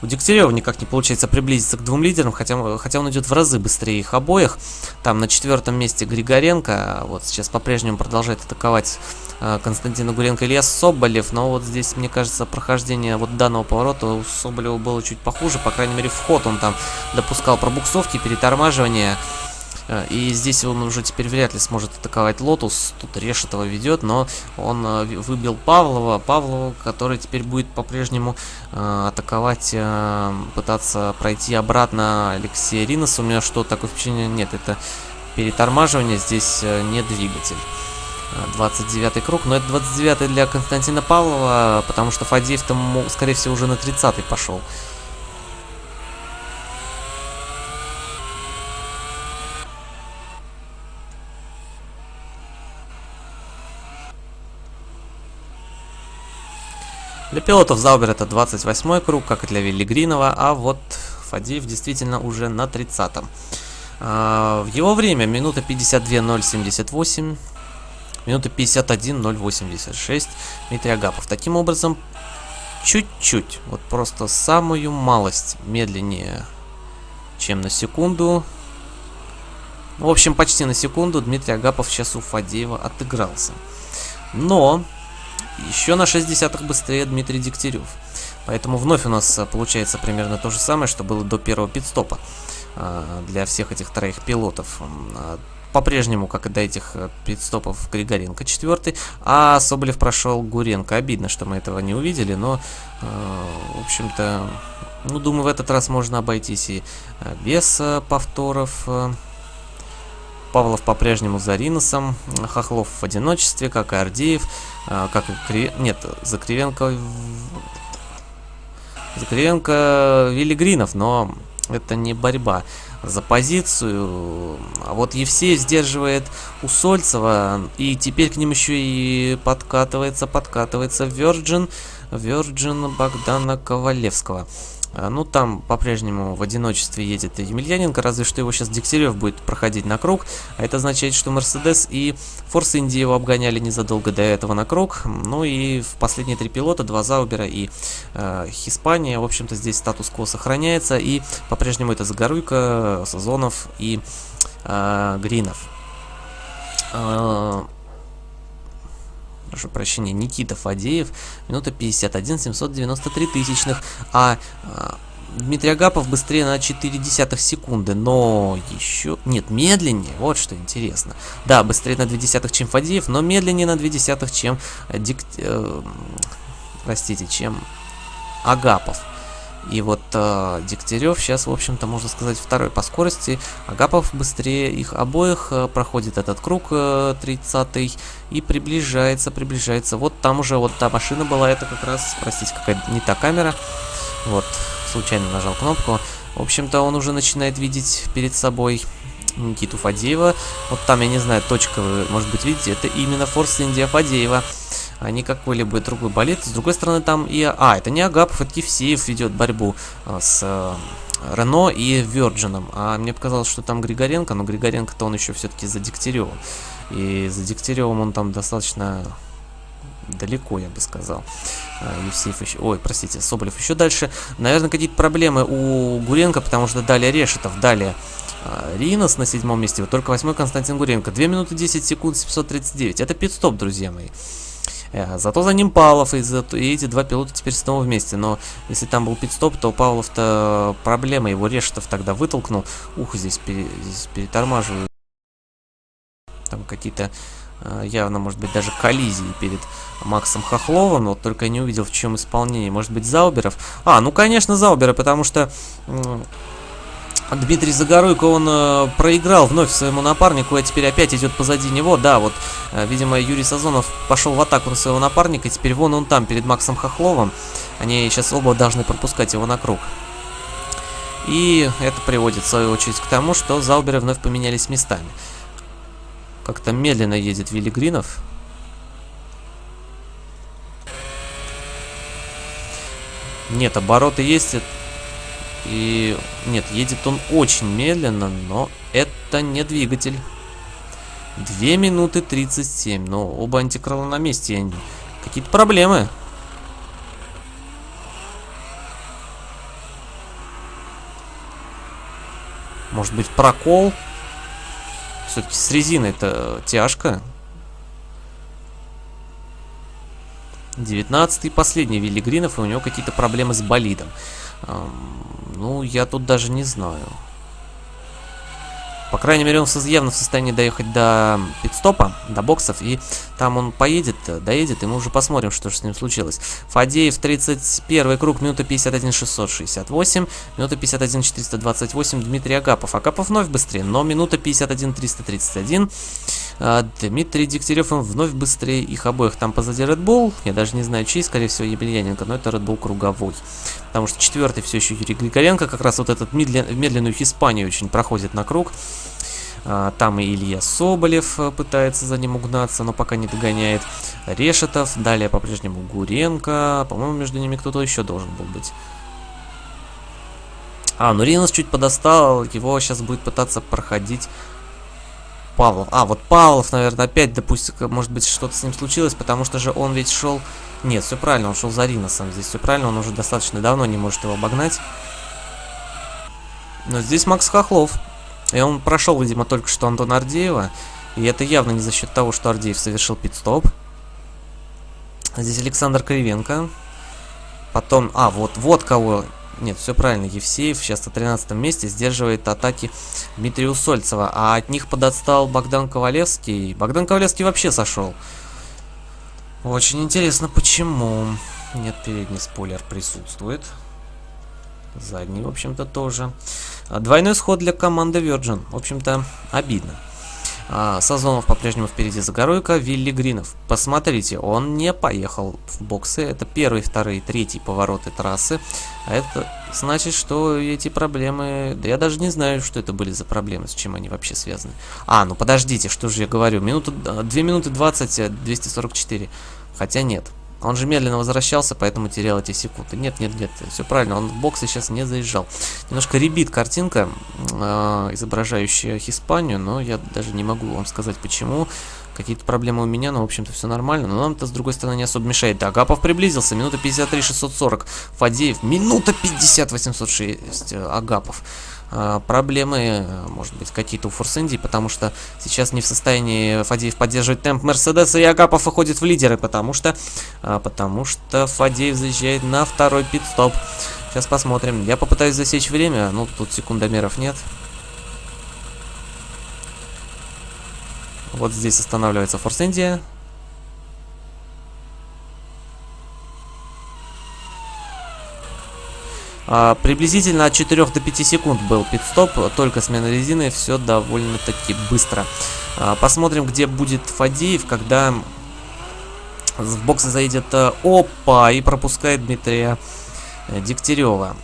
У Дегтярева никак не получается приблизиться к двум лидерам, хотя, хотя он идет в разы быстрее их обоих. Там на четвертом месте Григоренко, а вот сейчас по-прежнему продолжает атаковать э, Константина Гуренко Илья Соболев, но вот здесь, мне кажется, прохождение вот данного поворота у Соболева было чуть похуже, по крайней мере, вход он там допускал пробуксовки, перетормаживания. Э, и здесь он уже теперь вряд ли сможет атаковать Лотус. Тут Решетова ведет, но он э, выбил Павлова. Павлова, который теперь будет по-прежнему э, атаковать, пытаться пройти обратно Алексея Риноса. У меня что, такое впечатление? Нет, это перетормаживание, здесь не двигатель. 29 круг, но это 29 для Константина Павлова, потому что Фадеев там, скорее всего, уже на 30 пошел. Для пилотов Заубер это 28 круг, как и для Виллигринова, а вот Фадеев действительно уже на 30-м. А, в его время минута 52.078, минута 51.086 Дмитрий Агапов. Таким образом, чуть-чуть, вот просто самую малость медленнее, чем на секунду. В общем, почти на секунду Дмитрий Агапов сейчас у Фадеева отыгрался. Но еще на 6 десятых быстрее Дмитрий Дегтярев. Поэтому вновь у нас а, получается примерно то же самое, что было до первого пидстопа а, для всех этих троих пилотов. А, по-прежнему, как и до этих пидстопов, Григоренко четвертый, а Соболев прошел Гуренко. Обидно, что мы этого не увидели, но, в общем-то, ну, думаю, в этот раз можно обойтись и без повторов. Павлов по-прежнему за Риносом, Хохлов в одиночестве, как и Ардеев, а, как и Кри... Нет, за Кривенко... За Кривенко Виллигринов, но это не борьба за позицию. А вот Евсеев сдерживает Усольцева, и теперь к ним еще и подкатывается, подкатывается Virgin, Virgin Богдана Ковалевского. А, ну, там по-прежнему в одиночестве едет Емельяненко, разве что его сейчас Дегтярев будет проходить на круг. А это означает, что Мерседес и Форс Инди его обгоняли незадолго до этого на круг. Ну и в последние три пилота, два Заубера и э, Хиспания, в общем-то, здесь статус-кво сохраняется. И по-прежнему это Загоруйко, Сазонов и э, Гринов. Э, прошу прощения, Никита Фадеев, минута 51, 793 тысячных, а, а Дмитрий Агапов быстрее на 4 десятых секунды, но еще... Нет, медленнее, вот что интересно. Да, быстрее на 2 десятых, чем Фадеев, но медленнее на 2 десятых, чем... Дик... Э, простите, чем Агапов. И вот э, Дегтярев сейчас, в общем-то, можно сказать, второй по скорости. Агапов быстрее их обоих э, проходит этот круг э, 30 и приближается, приближается. Вот там уже вот та машина была, это как раз, простите, какая не та камера. Вот, случайно нажал кнопку. В общем-то, он уже начинает видеть перед собой Никиту Фадеева. Вот там, я не знаю, точка, вы, может быть, видите, это именно Форс Индия Фадеева а не какой-либо другой болит. С другой стороны, там и... А, это не Агапов, это Евсеев ведет борьбу а, с а, Рено и Virgin. А мне показалось, что там Григоренко, но Григоренко-то он еще все-таки за Дегтяревым. И за Дегтяревым он там достаточно далеко, я бы сказал. А, Евсеев еще... Ой, простите, Соболев еще дальше. Наверное, какие-то проблемы у Гуренко, потому что далее Решетов, далее а, Ринос на седьмом месте, вот только восьмой Константин Гуренко. 2 минуты 10 секунд 739. Это пит-стоп, друзья мои. Э, зато за ним Павлов, и, за, и эти два пилота теперь снова вместе. Но если там был пит-стоп, то Павлов-то проблема, его Решетов тогда вытолкнул. Ух, здесь, пере, здесь перетормаживают. Там какие-то э, явно, может быть, даже коллизии перед Максом Хохловым, вот только не увидел, в чем исполнение. Может быть, Зауберов? А, ну, конечно, Заубера, потому что... Дмитрий Загоруйко, он э, проиграл вновь своему напарнику, а теперь опять идет позади него. Да, вот, э, видимо, Юрий Сазонов пошел в атаку на своего напарника, теперь вон он там, перед Максом Хохловым. Они сейчас оба должны пропускать его на круг. И это приводит, в свою очередь, к тому, что Зауберы вновь поменялись местами. Как-то медленно едет Вилли Гринов. Нет, обороты есть. И нет, едет он очень медленно, но это не двигатель. 2 минуты 37, но оба антикрыла на месте. Какие-то проблемы. Может быть прокол? Все-таки с резиной это тяжко. 19 последний Вилли Гринов, и у него какие-то проблемы с болидом. Ну, я тут даже не знаю. По крайней мере, он явно в состоянии доехать до пидстопа, до боксов, и там он поедет, доедет, и мы уже посмотрим, что же с ним случилось. Фадеев, 31 круг, минута 51 668, минута 51 428, Дмитрий Агапов. Агапов вновь быстрее, но минута 51 331. А, Дмитрий Дегтярев вновь быстрее их обоих. Там позади Red Bull, я даже не знаю чей, скорее всего Емельяненко, но это Red Bull круговой. Потому что четвертый все еще Юрий Григоренко, как раз вот этот медлен, медленную Испанию очень проходит на круг. А, там и Илья Соболев э, пытается за ним угнаться, но пока не догоняет. Решетов, далее по-прежнему Гуренко. По-моему, между ними кто-то еще должен был быть. А, ну Ринос чуть подостал, его сейчас будет пытаться проходить Павлов. А, вот Павлов, наверное, опять, допустим, может быть, что-то с ним случилось, потому что же он ведь шел... Нет, все правильно, он шел за Риносом. Здесь все правильно, он уже достаточно давно не может его обогнать. Но здесь Макс Хохлов. И он прошел, видимо, только что Антона Ардеева. И это явно не за счет того, что Ардеев совершил пит-стоп. Здесь Александр Кривенко. Потом... А, вот, вот кого нет, все правильно. Евсеев сейчас на 13 месте сдерживает атаки Дмитрия Усольцева. А от них подотстал Богдан Ковалевский. Богдан Ковалевский вообще сошел. Очень интересно, почему. Нет, передний спойлер присутствует. Задний, в общем-то, тоже. Двойной сход для команды Virgin. В общем-то, обидно. А, Сазонов по-прежнему впереди Загоруйка, Вилли Гринов. Посмотрите, он не поехал в боксы. Это первый, второй, третий повороты трассы. А это значит, что эти проблемы... Да я даже не знаю, что это были за проблемы, с чем они вообще связаны. А, ну подождите, что же я говорю. Минута, 2 минуты 20, 244. Э, Хотя нет. Он же медленно возвращался, поэтому терял эти секунды. Нет, нет, нет, все правильно, он в боксы сейчас не заезжал. Немножко ребит картинка, э, изображающая Испанию, но я даже не могу вам сказать почему. Какие-то проблемы у меня, но в общем-то все нормально. Но нам-то с другой стороны не особо мешает. Да, Агапов приблизился, минута 53, 640. Фадеев, минута 50, 806. Агапов. А, проблемы, может быть, какие-то у Форс Инди, потому что сейчас не в состоянии Фадеев поддерживать темп Мерседеса, и Агапов выходит в лидеры, потому что, а, потому что Фадеев заезжает на второй пит-стоп. Сейчас посмотрим. Я попытаюсь засечь время, ну, тут секундомеров нет. Вот здесь останавливается Форс Индия. А, приблизительно от 4 до 5 секунд был пит-стоп, только смена резины, все довольно-таки быстро. А, посмотрим, где будет Фадеев, когда в боксы заедет э, Опа и пропускает Дмитрия э, Дегтярева.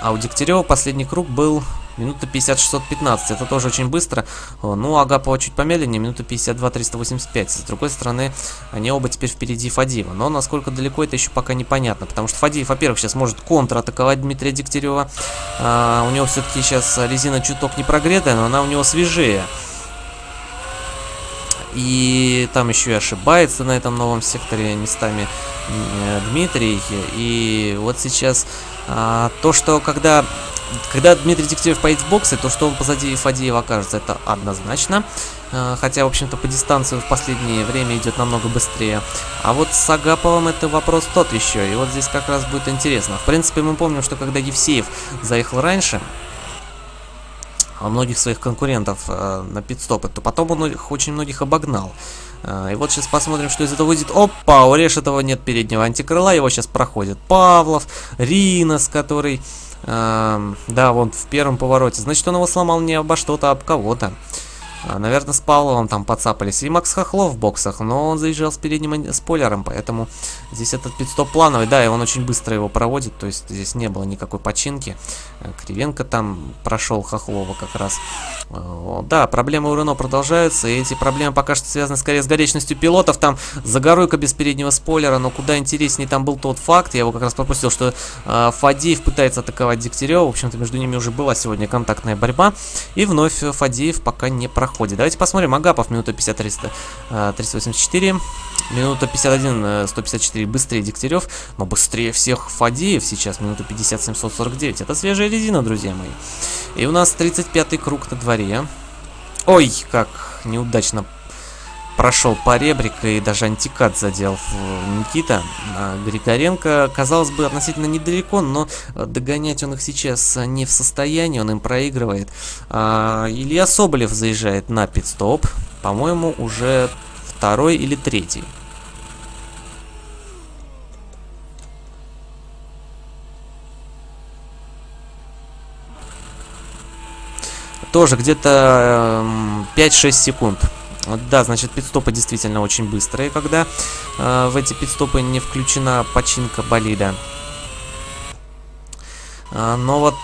А у Дегтярева последний круг был Минута 50-615, это тоже очень быстро. Ну, Агапова чуть помедленнее, минута 52-385. С другой стороны, они оба теперь впереди Фадиева. Но насколько далеко, это еще пока непонятно. Потому что Фадиев, во-первых, сейчас может контратаковать Дмитрия Дегтярева. А, у него все-таки сейчас резина чуток не прогретая, но она у него свежее. И там еще и ошибается на этом новом секторе местами Дмитрий. И вот сейчас а, то, что когда когда Дмитрий Дегтярев поедет в боксы, то что он позади Фадеева окажется, это однозначно. А, хотя, в общем-то, по дистанции в последнее время идет намного быстрее. А вот с Агаповым это вопрос тот еще. И вот здесь как раз будет интересно. В принципе, мы помним, что когда Евсеев заехал раньше, многих своих конкурентов э, на пидстопы, то потом он их очень многих обогнал. Э, и вот сейчас посмотрим, что из этого выйдет. Опа, у Решетова нет переднего антикрыла, его сейчас проходит Павлов, Ринос, который... Э, да, вон в первом повороте. Значит, он его сломал не обо что-то, а об кого-то. А, наверное, с Павловым там подцапались. И Макс Хохлов в боксах, но он заезжал с передним спойлером, поэтому здесь этот пидстоп плановый. Да, и он очень быстро его проводит, то есть здесь не было никакой починки. Э, Кривенко там прошел Хохлова как раз. Э, да, проблемы у Рено продолжаются, и эти проблемы пока что связаны скорее с горечностью пилотов. Там Загоруйка без переднего спойлера, но куда интереснее там был тот факт, я его как раз пропустил, что э, Фадеев пытается атаковать Дегтярева. В общем-то, между ними уже была сегодня контактная борьба. И вновь Фадеев пока не проходит ходе. Давайте посмотрим. Агапов, минута 50, 300, 384. Минута 51, 154 быстрее Дегтярев, но быстрее всех Фадеев сейчас, минута 50, 749. Это свежая резина, друзья мои. И у нас 35-й круг на дворе. Ой, как неудачно прошел по ребрика и даже антикат задел Никита. А Григоренко, казалось бы, относительно недалеко, но догонять он их сейчас не в состоянии, он им проигрывает. А, Илья Соболев заезжает на пит-стоп, по-моему, уже второй или третий. Тоже где-то 5-6 секунд. Да, значит, пидстопы действительно очень быстрые, когда э, в эти пидстопы не включена починка болида. А, но вот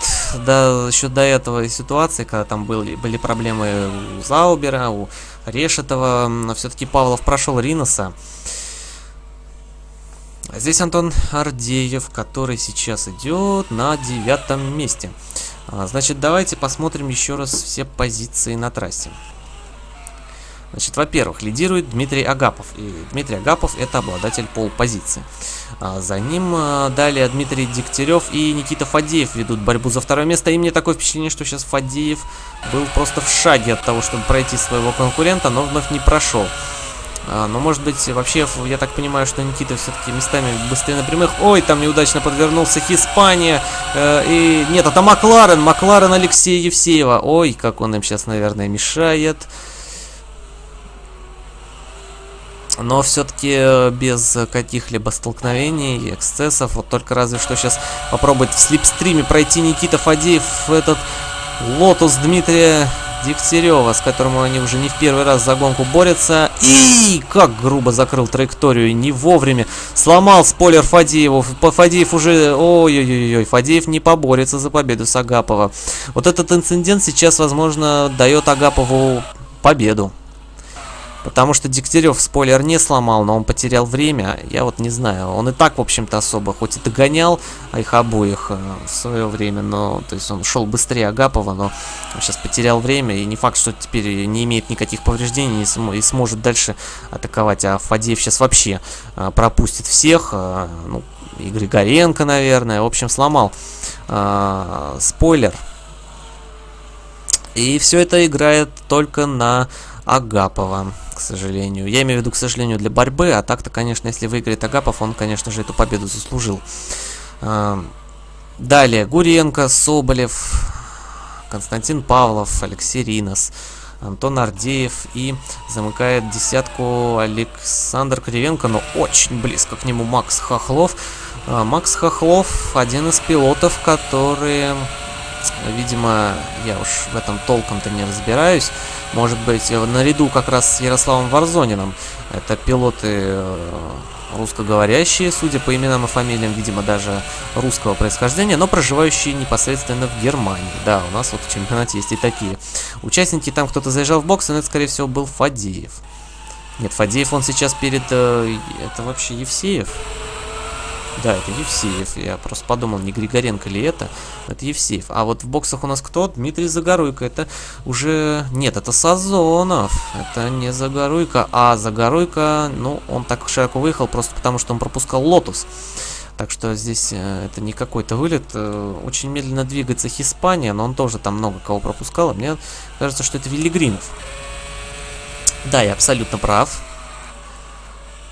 да, еще до этого ситуации, когда там были, были проблемы у Заубера, у Решетова, все-таки Павлов прошел Риноса. Здесь Антон Ардеев, который сейчас идет на девятом месте. А, значит, давайте посмотрим еще раз все позиции на трассе. Значит, во-первых, лидирует Дмитрий Агапов. И Дмитрий Агапов это обладатель пол-позиции. А за ним а, далее Дмитрий Дегтярев и Никита Фадеев ведут борьбу за второе место. И мне такое впечатление, что сейчас Фадеев был просто в шаге от того, чтобы пройти своего конкурента, но вновь не прошел. А, но может быть вообще, я так понимаю, что Никита все-таки местами быстрее на прямых. Ой, там неудачно подвернулся Хиспания. Э, и нет, это Макларен. Макларен Алексея Евсеева. Ой, как он им сейчас, наверное, мешает. Но все-таки э, без каких-либо столкновений и эксцессов. Вот только разве что сейчас попробовать в slipstream е пройти Никита Фадеев этот лотус Дмитрия Дегтярева, с которым они уже не в первый раз за гонку борются. И как грубо закрыл траекторию, не вовремя. Сломал спойлер Фадееву. Фадеев уже... Ой-ой-ой, Фадеев не поборется за победу с Агапова. Вот этот инцидент сейчас, возможно, дает Агапову победу. Потому что Дегтярев спойлер не сломал, но он потерял время. Я вот не знаю. Он и так, в общем-то, особо, хоть и догонял их обоих э, в свое время, но, то есть он шел быстрее Агапова, но сейчас потерял время, и не факт, что теперь не имеет никаких повреждений и, см и сможет дальше атаковать. А Фадеев сейчас вообще э, пропустит всех, э, ну, и Григоренко, наверное. В общем, сломал э, спойлер. И все это играет только на Агапова к сожалению. Я имею в виду, к сожалению, для борьбы, а так-то, конечно, если выиграет Агапов, он, конечно же, эту победу заслужил. Далее, Гуренко, Соболев, Константин Павлов, Алексей Ринос, Антон Ардеев и замыкает десятку Александр Кривенко, но очень близко к нему Макс Хохлов. А, Макс Хохлов один из пилотов, которые Видимо, я уж в этом толком-то не разбираюсь. Может быть, наряду как раз с Ярославом Варзонином. Это пилоты э, русскоговорящие, судя по именам и фамилиям, видимо, даже русского происхождения, но проживающие непосредственно в Германии. Да, у нас вот в чемпионате есть и такие. Участники, там кто-то заезжал в бокс, и это, скорее всего, был Фадеев. Нет, Фадеев, он сейчас перед... Э, это вообще Евсеев. Да, это Евсеев. Я просто подумал, не Григоренко ли это. Это Евсеев. А вот в боксах у нас кто? Дмитрий Загоруйко. Это уже... Нет, это Сазонов. Это не Загоруйко. А Загоруйко, ну, он так широко выехал просто потому, что он пропускал Лотус. Так что здесь э, это не какой-то вылет. Э, очень медленно двигается Hispania, но он тоже там много кого пропускал. мне кажется, что это Виллигринов. Да, я абсолютно прав.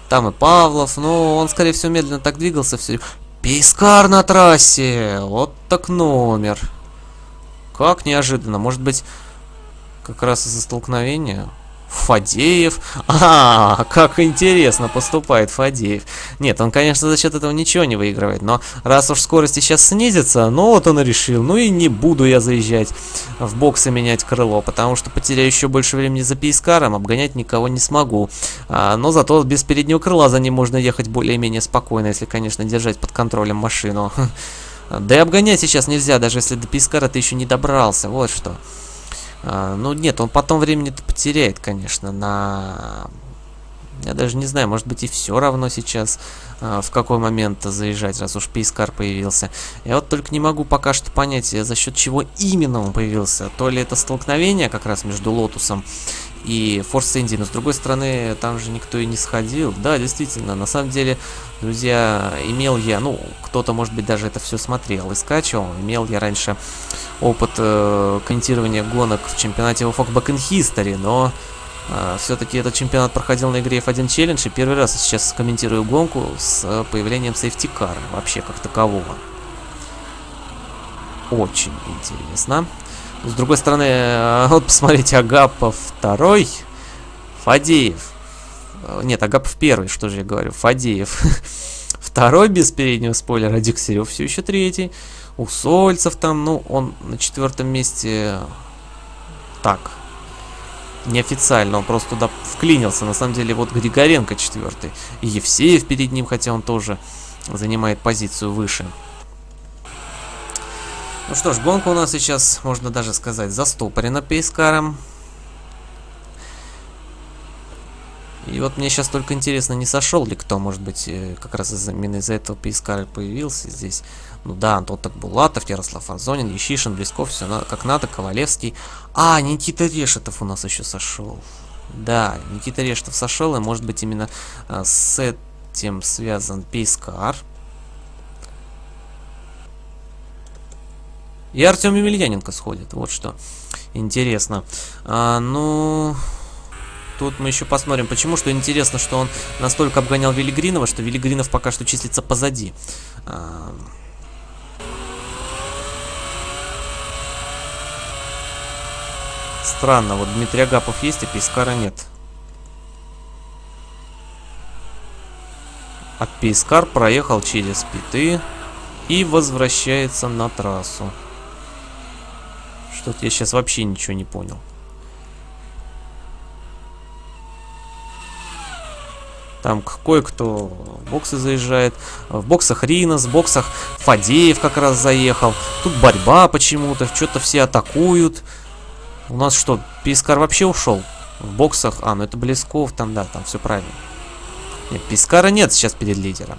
Там и Павлов, но он, скорее всего, медленно так двигался все. Пейскар на трассе! Вот так номер. Как неожиданно. Может быть, как раз из-за столкновения? Фадеев. *laughs* А, как интересно поступает Фадеев. Нет, он, конечно, за счет этого ничего не выигрывает, но раз уж скорость сейчас снизится, ну вот он и решил, ну и не буду я заезжать в бокс и менять крыло, потому что потеряю еще больше времени за пейскаром, обгонять никого не смогу. А, но зато без переднего крыла за ним можно ехать более-менее спокойно, если, конечно, держать под контролем машину. *laughs* Да и обгонять сейчас нельзя, даже если до пейскара ты еще не добрался, вот что. А, ну нет, он потом времени-то потеряет, конечно, на... Я даже не знаю, может быть и все равно сейчас, а, в какой момент заезжать, раз уж Пейскар появился. Я вот только не могу пока что понять, за счет чего именно он появился. То ли это столкновение как раз между Лотусом и Force Indy, но с другой стороны, там же никто и не сходил. Да, действительно, на самом деле, друзья, имел я, ну, кто-то, может быть, даже это все смотрел и скачивал, имел я раньше опыт э, комментирования гонок в чемпионате of Back in History, но э, все-таки этот чемпионат проходил на игре F1 Challenge, и первый раз сейчас комментирую гонку с появлением Safety Car, вообще как такового. Очень интересно. С другой стороны, э, *laughs* вот посмотрите, Агапов второй, Фадеев. Э, нет, Агапов первый, что же я говорю, Фадеев. *laughs* Второй без переднего спойлера, Дегтярев все еще третий. У Сольцев там, ну, он на четвертом месте так, неофициально, он просто туда вклинился. На самом деле, вот Григоренко четвертый. И Евсеев перед ним, хотя он тоже занимает позицию выше. Ну что ж, гонка у нас сейчас, можно даже сказать, застопорена пейскаром. И вот мне сейчас только интересно, не сошел ли кто, может быть, э, как раз именно из-за этого пейскар появился здесь. Ну да, Антон Такбулатов, Ярослав Арзонин, Ещишин, Блесков, все на, как надо, Ковалевский. А, Никита Решетов у нас еще сошел. Да, Никита Решетов сошел, и может быть именно а, с этим связан пейскар. И Артем Емельяненко сходит, вот что интересно. А, ну... Тут мы еще посмотрим, почему. Что интересно, что он настолько обгонял Велигринова, что Велигринов пока что числится позади. А... Странно, вот Дмитрий Агапов есть, а Пейскара нет. А Пейскар проехал через питы и возвращается на трассу. Что-то я сейчас вообще ничего не понял. Там кое-кто в боксы заезжает. В боксах Ринос, в боксах Фадеев как раз заехал. Тут борьба почему-то. Что-то все атакуют. У нас что, Пискар вообще ушел? В боксах... А, ну это Блесков там, да, там все правильно. Нет, Пискара нет сейчас перед лидером.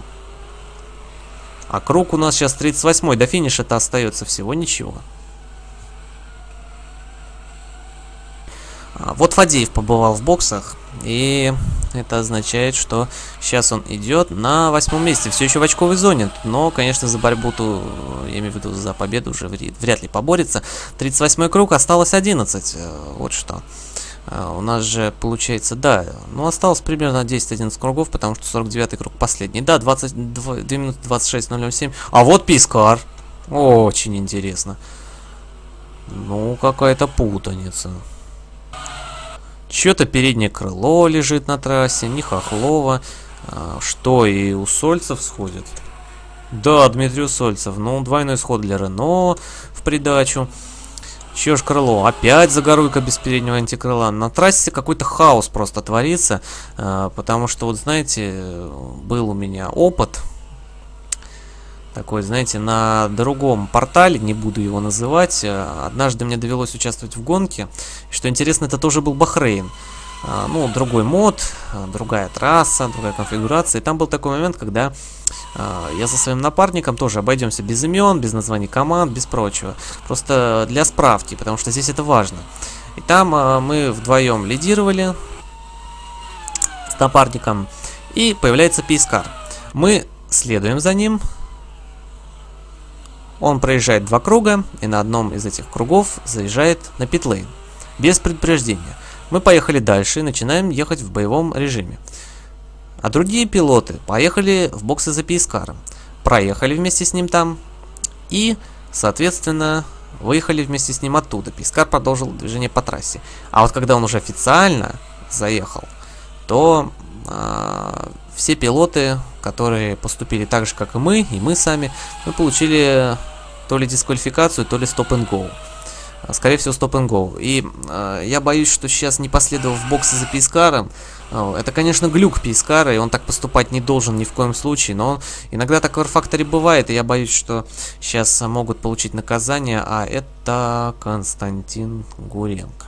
А круг у нас сейчас 38-й. До финиша-то остается всего ничего. Вот Фадеев побывал в боксах, и это означает, что сейчас он идет на восьмом месте, все еще в очковой зоне, но, конечно, за борьбу, -то, я имею в виду за победу уже вряд ли поборется. 38 круг, осталось 11, э, вот что. А, у нас же получается, да, ну осталось примерно 10-11 кругов, потому что 49 круг последний. Да, 22, 2 минуты 26.007. А вот Пискар. Очень интересно. Ну, какая-то путаница. Что-то переднее крыло лежит на трассе, не Хохлова. А, что, и у Сольцев сходит? Да, Дмитрий Сольцев. Ну, двойной сход для Рено в придачу. Чё ж крыло? Опять загоруйка без переднего антикрыла. На трассе какой-то хаос просто творится. А, потому что, вот знаете, был у меня опыт такой, знаете, на другом портале, не буду его называть. Э, однажды мне довелось участвовать в гонке. Что интересно, это тоже был Бахрейн. А, ну, другой мод, э, другая трасса, другая конфигурация. И там был такой момент, когда я за своим напарником тоже обойдемся без имен, без названий команд, без прочего. Просто для справки, потому что здесь это важно. И там мы вдвоем лидировали с напарником, и появляется Пискар. Мы следуем за ним. Он проезжает два круга, и на одном из этих кругов заезжает на питлейн. Без предупреждения. Мы поехали дальше и начинаем ехать в боевом режиме. А другие пилоты поехали в боксы за Пискаром. Проехали вместе с ним там. И, соответственно, выехали вместе с ним оттуда. Пискар продолжил движение по трассе. А вот когда он уже официально заехал, то э, все пилоты, которые поступили так же, как и мы, и мы сами, мы получили то ли дисквалификацию, то ли стоп-н-гоу. А, скорее всего, стоп-н-гоу. И э, я боюсь, что сейчас не последовав в боксы за Пискаром, э, это, конечно, глюк Пискара, и он так поступать не должен ни в коем случае, но иногда такой факторе бывает, и я боюсь, что сейчас могут получить наказание, а это Константин Гуренко.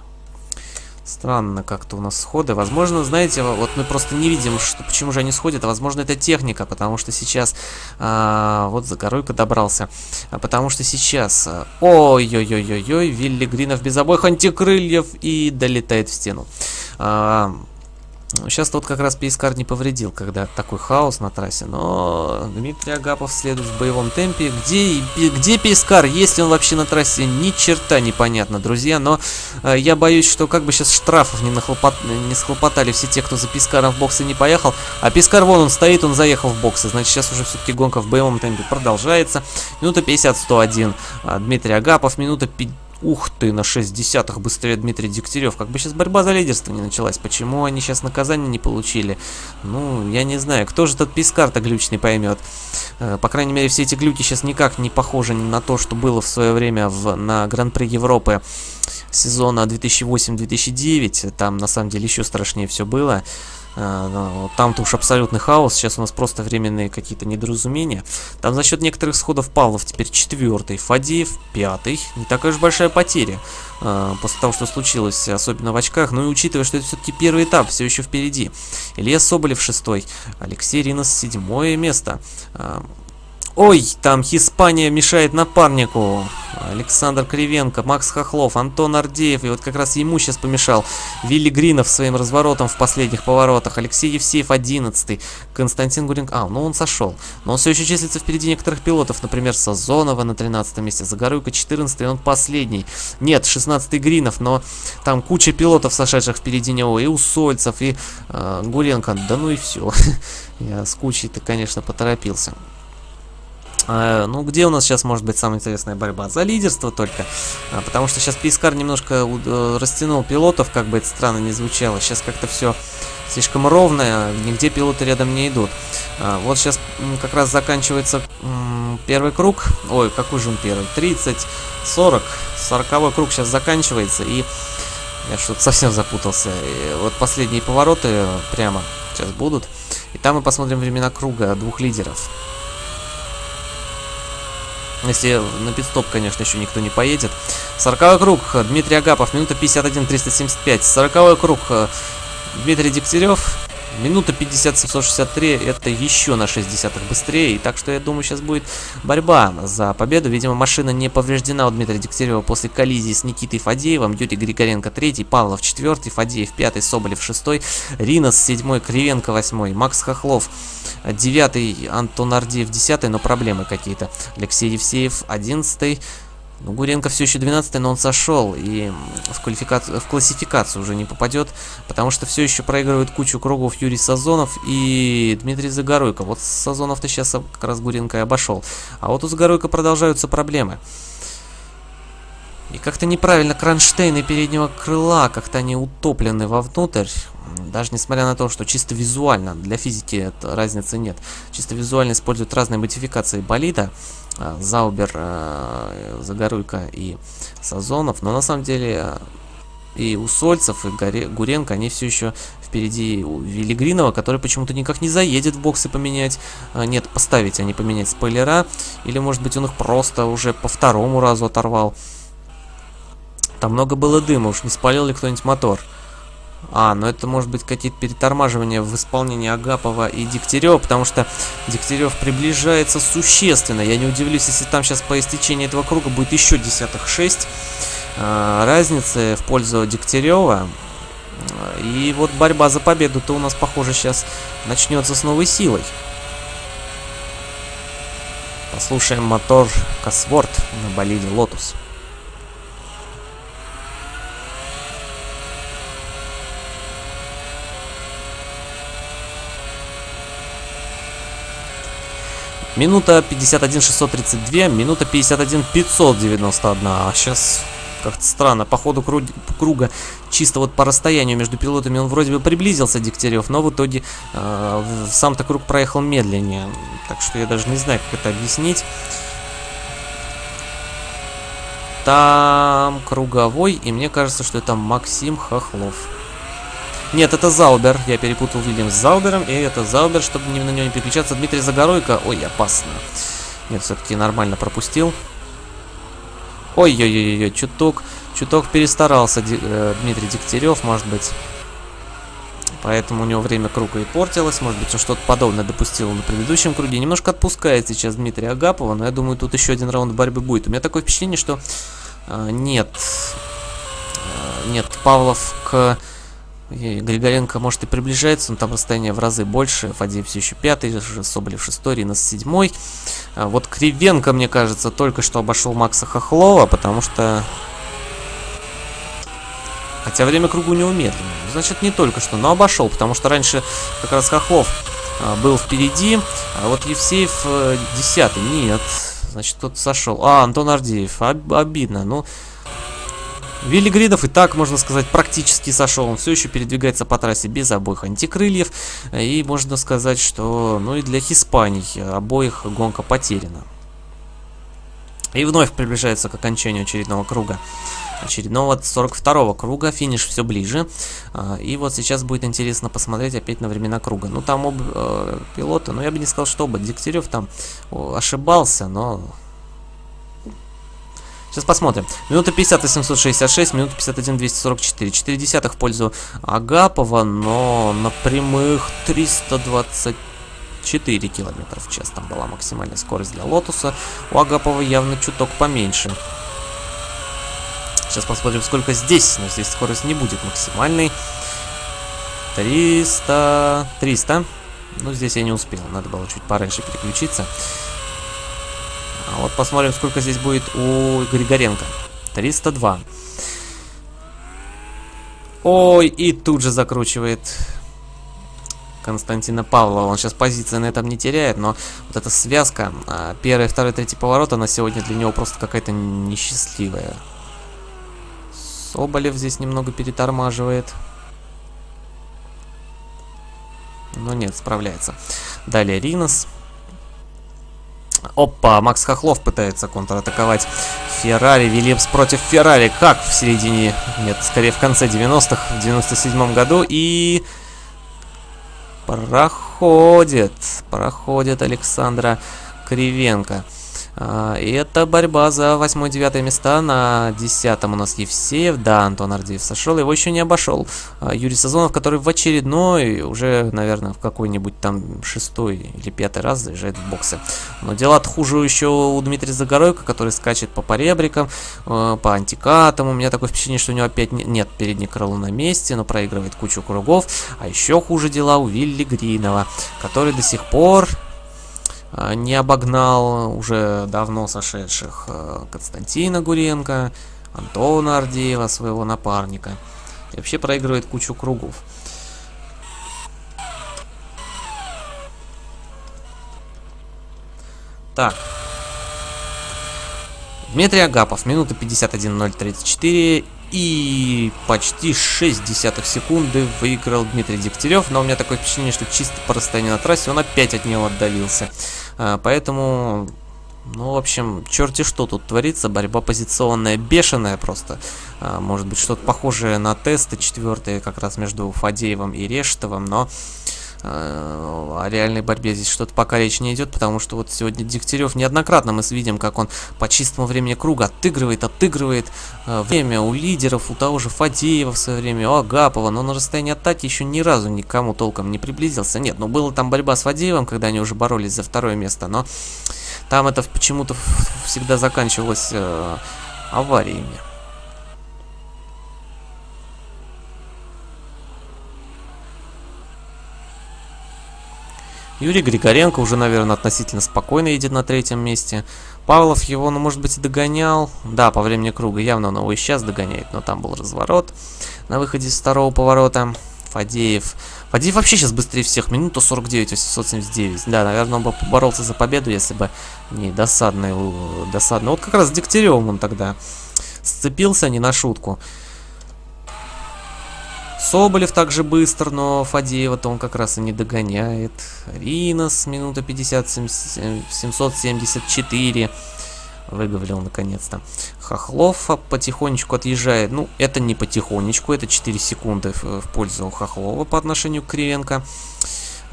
Странно как-то у нас сходы. Возможно, знаете, вот мы просто не видим, что, почему же они сходят. А возможно, это техника, потому что сейчас... А, вот Загоруйка добрался. А, потому что сейчас... А, ой-ой-ой-ой-ой, Вилли Гринов без обоих антикрыльев и долетает в стену. А, Сейчас вот как раз Пейскар не повредил, когда такой хаос на трассе, но Дмитрий Агапов следует в боевом темпе. Где, где Пейскар? Есть ли он вообще на трассе? Ни черта непонятно, друзья, но э, я боюсь, что как бы сейчас штрафов не, нахлопот... не схлопотали все те, кто за Пискаром в боксы не поехал. А Пискар вон он стоит, он заехал в боксы, значит сейчас уже все-таки гонка в боевом темпе продолжается. Минута 50-101. А, Дмитрий Агапов, минута 50 Ух ты, на 6 десятых быстрее Дмитрий Дегтярев. Как бы сейчас борьба за лидерство не началась. Почему они сейчас наказание не получили? Ну, я не знаю. Кто же этот пискар-то глючный поймет? Э, по крайней мере, все эти глюки сейчас никак не похожи на то, что было в свое время в, на Гран-при Европы сезона 2008-2009. Там, на самом деле, еще страшнее все было. А, там-то уж абсолютный хаос, сейчас у нас просто временные какие-то недоразумения. Там за счет некоторых сходов Павлов теперь четвертый, Фадеев пятый. Не такая уж большая потеря а, после того, что случилось, особенно в очках. Ну и учитывая, что это все-таки первый этап, все еще впереди. Илья Соболев шестой, Алексей Ринос седьмое место. А, Ой, там Испания мешает напарнику. Александр Кривенко, Макс Хохлов, Антон Ардеев. И вот как раз ему сейчас помешал Вилли Гринов своим разворотом в последних поворотах. Алексей Евсеев 11 Константин Гуренко... А, ну он сошел. Но он все еще числится впереди некоторых пилотов. Например, Сазонова на 13 месте. Загоруйка 14 он последний. Нет, 16 Гринов, но там куча пилотов, сошедших впереди него. И Усольцев, и э, Гуренко. Да ну и все. *laughs* Я с кучей-то, конечно, поторопился. А, ну, где у нас сейчас может быть самая интересная борьба? За лидерство только. А, потому что сейчас Пискар немножко э, растянул пилотов, как бы это странно не звучало. Сейчас как-то все слишком ровно, нигде пилоты рядом не идут. А, вот сейчас как раз заканчивается первый круг. Ой, какой же он первый? 30, 40. 40 круг сейчас заканчивается. И я что-то совсем запутался. И вот последние повороты прямо сейчас будут. И там мы посмотрим времена круга двух лидеров. Если на пидстоп, конечно, еще никто не поедет. 40 круг. Дмитрий Агапов. Минута 51, 375. 40 круг. Дмитрий Дегтярев. Минута 50 763, это еще на 6 десятых быстрее. Так что я думаю, сейчас будет борьба за победу. Видимо, машина не повреждена у Дмитрия Дегтярева после коллизии с Никитой Фадеевым. Юрий Григоренко 3, Павлов 4, Фадеев 5, Соболев 6, Ринос 7, Кривенко 8, Макс Хохлов 9, Антон Ардеев 10, но проблемы какие-то. Алексей Евсеев 11, ну, Гуренко все еще 12 но он сошел и в, квалификацию, в классификацию уже не попадет, потому что все еще проигрывает кучу кругов Юрий Сазонов и Дмитрий Загоруйко. Вот Сазонов-то сейчас как раз Гуренко и обошел. А вот у Загоруйко продолжаются проблемы. И как-то неправильно кронштейны переднего крыла, как-то они утоплены вовнутрь. Даже несмотря на то, что чисто визуально, для физики разницы нет. Чисто визуально используют разные модификации болида. А, Заубер, а, Загоруйко и Сазонов. Но на самом деле а, и у Сольцев, и Горе, Гуренко, они все еще впереди у Велигринова, который почему-то никак не заедет в боксы поменять. Нет, поставить, а не поменять спойлера. Или, может быть, он их просто уже по второму разу оторвал. Там много было дыма, уж не спалил ли кто-нибудь мотор. А, ну это может быть какие-то перетормаживания в исполнении Агапова и Дегтярева, потому что Дегтярев приближается существенно. Я не удивлюсь, если там сейчас по истечении этого круга будет еще десятых 6 э, разницы в пользу Дегтярева. И вот борьба за победу-то у нас, похоже, сейчас начнется с новой силой. Послушаем мотор Cosworth на болиде Лотус. Минута 51 632, минута 51 591. А сейчас как-то странно. По ходу кру круга, чисто вот по расстоянию между пилотами он вроде бы приблизился, Дегтярев, но в итоге э, сам-то круг проехал медленнее. Так что я даже не знаю, как это объяснить. Там круговой, и мне кажется, что это Максим Хохлов. Нет, это Заубер. Я перепутал Вильямс с Заубером, и это Заубер, чтобы на него не переключаться. Дмитрий Загоройко. Ой, опасно. Нет, все-таки нормально пропустил. Ой-ой-ой, чуток, чуток перестарался э, Дмитрий Дегтярев, может быть. Поэтому у него время круга и портилось. Может быть, он что-то подобное допустил на предыдущем круге. Немножко отпускает сейчас Дмитрия Агапова, но я думаю, тут еще один раунд борьбы будет. У меня такое впечатление, что э, нет. Э, нет, Павлов к Григоренко, может, и приближается, но там расстояние в разы больше. Фадеев все еще пятый, Соболев шестой, Ринос седьмой. А вот Кривенко, мне кажется, только что обошел Макса Хохлова, потому что... Хотя время кругу не умедленно. Значит, не только что, но обошел, потому что раньше как раз Хохлов а, был впереди, а вот Евсеев э, десятый. Нет, значит, кто-то сошел. А, Антон Ардеев. Об обидно. Ну, Вилли Гридов и так, можно сказать, практически сошел. Он все еще передвигается по трассе без обоих антикрыльев. И можно сказать, что ну и для Хиспаний обоих гонка потеряна. И вновь приближается к окончанию очередного круга. Очередного 42-го круга, финиш все ближе. А, и вот сейчас будет интересно посмотреть опять на времена круга. Ну там оба э, пилота, но я бы не сказал, что оба. Дегтярев там ошибался, но Сейчас посмотрим. Минута 50 766, минута 51 244. 4 десятых в пользу Агапова, но на прямых 324 километров в час там была максимальная скорость для Лотуса. У Агапова явно чуток поменьше. Сейчас посмотрим, сколько здесь. Но здесь скорость не будет максимальной. 300... 300. Ну, здесь я не успел. Надо было чуть пораньше переключиться. А вот посмотрим, сколько здесь будет у Григоренко. 302. Ой, и тут же закручивает Константина Павлова. Он сейчас позиции на этом не теряет, но вот эта связка, а, первый, второй, третий поворот, она сегодня для него просто какая-то несчастливая. Соболев здесь немного перетормаживает. Но нет, справляется. Далее Ринос. Опа, Макс Хохлов пытается контратаковать Феррари. Вильямс против Феррари. Как в середине? Нет, скорее в конце 90-х, в 97-м году. И... Проходит. Проходит Александра Кривенко. А, и это борьба за 8-9 места. На 10 у нас Евсеев. Да, Антон Ардеев сошел. Его еще не обошел. А, Юрий Сазонов, который в очередной, уже, наверное, в какой-нибудь там шестой или пятый раз заезжает в боксы. Но дела хуже еще у Дмитрия Загоройко, который скачет по поребрикам, а, по антикатам. У меня такое впечатление, что у него опять нет переднее крыло на месте, но проигрывает кучу кругов. А еще хуже дела у Вилли Гринова, который до сих пор не обогнал уже давно сошедших э, Константина Гуренко, Антона Ардеева, своего напарника. И вообще проигрывает кучу кругов. Так. Дмитрий Агапов, минута 51.034 и почти 6 десятых секунды выиграл Дмитрий Дегтярев. Но у меня такое впечатление, что чисто по расстоянию на трассе он опять от него отдалился. А, поэтому, ну, в общем, черти что тут творится. Борьба позиционная, бешеная просто. А, может быть, что-то похожее на тесты четвертые, как раз между Фадеевым и Рештовым, но... о реальной борьбе здесь что-то пока речь не идет, потому что вот сегодня Дегтярев неоднократно мы видим, как он по чистому времени круга отыгрывает, отыгрывает время у лидеров, у того же Фадеева в свое время, у Агапова, но на расстоянии атаки еще ни разу никому толком не приблизился. Нет, ну была там борьба с Фадеевым, когда они уже боролись за второе место, но там это почему-то всегда заканчивалось э, авариями. Юрий Григоренко уже, наверное, относительно спокойно едет на третьем месте. Павлов его, ну, может быть, и догонял. Да, по времени круга явно он его и сейчас догоняет, но там был разворот на выходе из второго поворота. Фадеев. Фадеев вообще сейчас быстрее всех. Минута 49, 879. Да, наверное, он бы поборолся за победу, если бы не досадный. досадный. Вот как раз с Дегтяревым он тогда сцепился, не на шутку. Соболев также быстр, но Фадеева-то он как раз и не догоняет. Ринос, минута 50, 774. Выговорил наконец-то. Хохлов потихонечку отъезжает. Ну, это не потихонечку, это 4 секунды в, в пользу Хохлова по отношению к Кривенко.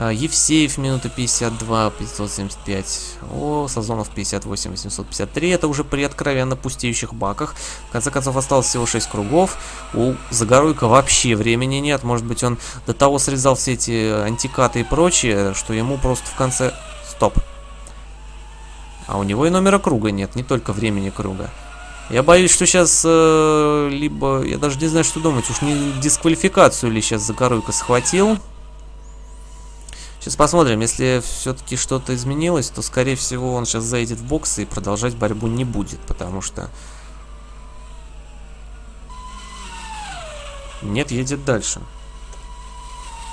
А, Евсеев минута 52, 575. О, Сазонов 58, 853. Это уже при откровенно пустеющих баках. В конце концов, осталось всего 6 кругов. У Загоруйка вообще времени нет. Может быть, он до того срезал все эти антикаты и прочее, что ему просто в конце... Стоп. А у него и номера круга нет, не только времени круга. Я боюсь, что сейчас э, либо... Я даже не знаю, что думать. Уж не дисквалификацию ли сейчас Загоруйка схватил. Сейчас посмотрим, если все-таки что-то изменилось, то, скорее всего, он сейчас заедет в бокс и продолжать борьбу не будет, потому что... Нет, едет дальше.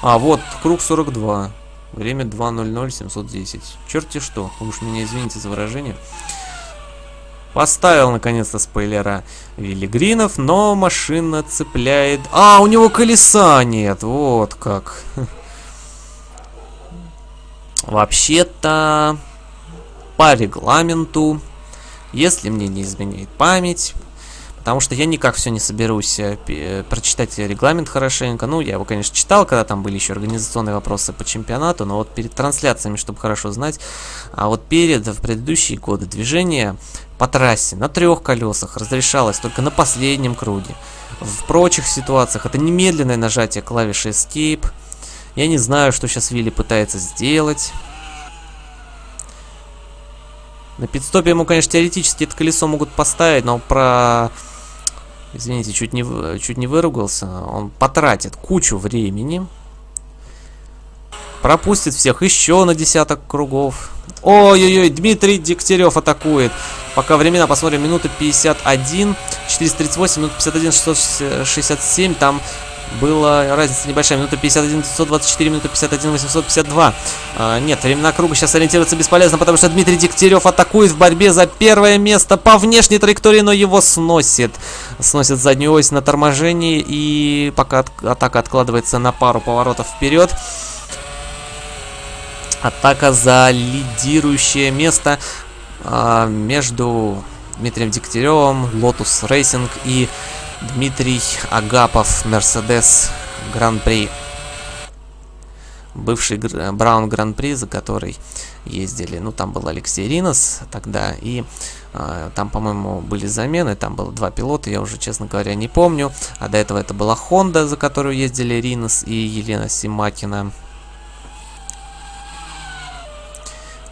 А, вот, круг 42. Время 2.00.710. Черти что, уж меня извините за выражение. Поставил, наконец-то, спойлера Виллигринов, но машина цепляет... А, у него колеса нет, вот как. *laughs* Вообще-то, по регламенту, если мне не изменяет память, потому что я никак все не соберусь э, прочитать регламент хорошенько. Ну, я его, конечно, читал, когда там были еще организационные вопросы по чемпионату, но вот перед трансляциями, чтобы хорошо знать, а вот перед, в предыдущие годы движение по трассе на трех колесах разрешалось только на последнем круге. В прочих ситуациях это немедленное нажатие клавиши Escape, я не знаю, что сейчас Вилли пытается сделать. На пидстопе ему, конечно, теоретически это колесо могут поставить, но про... Извините, чуть не, чуть не выругался. Он потратит кучу времени. Пропустит всех еще на десяток кругов. Ой-ой-ой, Дмитрий Дегтярев атакует. Пока времена, посмотрим, минута 51, 438, минута 51, 667. Там была разница небольшая. Минута 51, 924, минута 51, 852. А, нет, времена круга сейчас ориентироваться бесполезно, потому что Дмитрий Дегтярев атакует в борьбе за первое место по внешней траектории, но его сносит. Сносит заднюю ось на торможении, и пока от атака откладывается на пару поворотов вперед. Атака за лидирующее место а, между Дмитрием Дегтяревым, Lotus Racing и Дмитрий Агапов, Мерседес Гран-при. Бывший Браун Гран-при, за который ездили. Ну, там был Алексей Ринос тогда. И э, там, по-моему, были замены. Там было два пилота, я уже, честно говоря, не помню. А до этого это была Honda, за которую ездили Ринос и Елена Симакина.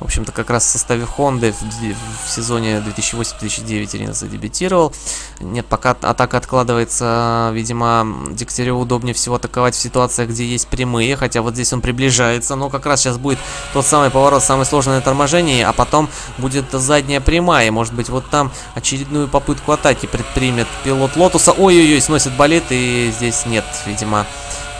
В общем-то, как раз в составе Honda в, в сезоне 2008-2009 Ирина задебютировал. Нет, пока атака откладывается, видимо, Дегтяреву удобнее всего атаковать в ситуациях, где есть прямые, хотя вот здесь он приближается, но как раз сейчас будет тот самый поворот, самое сложное торможение, а потом будет задняя прямая, может быть, вот там очередную попытку атаки предпримет пилот Лотуса. Ой-ой-ой, сносит болид, и здесь нет, видимо,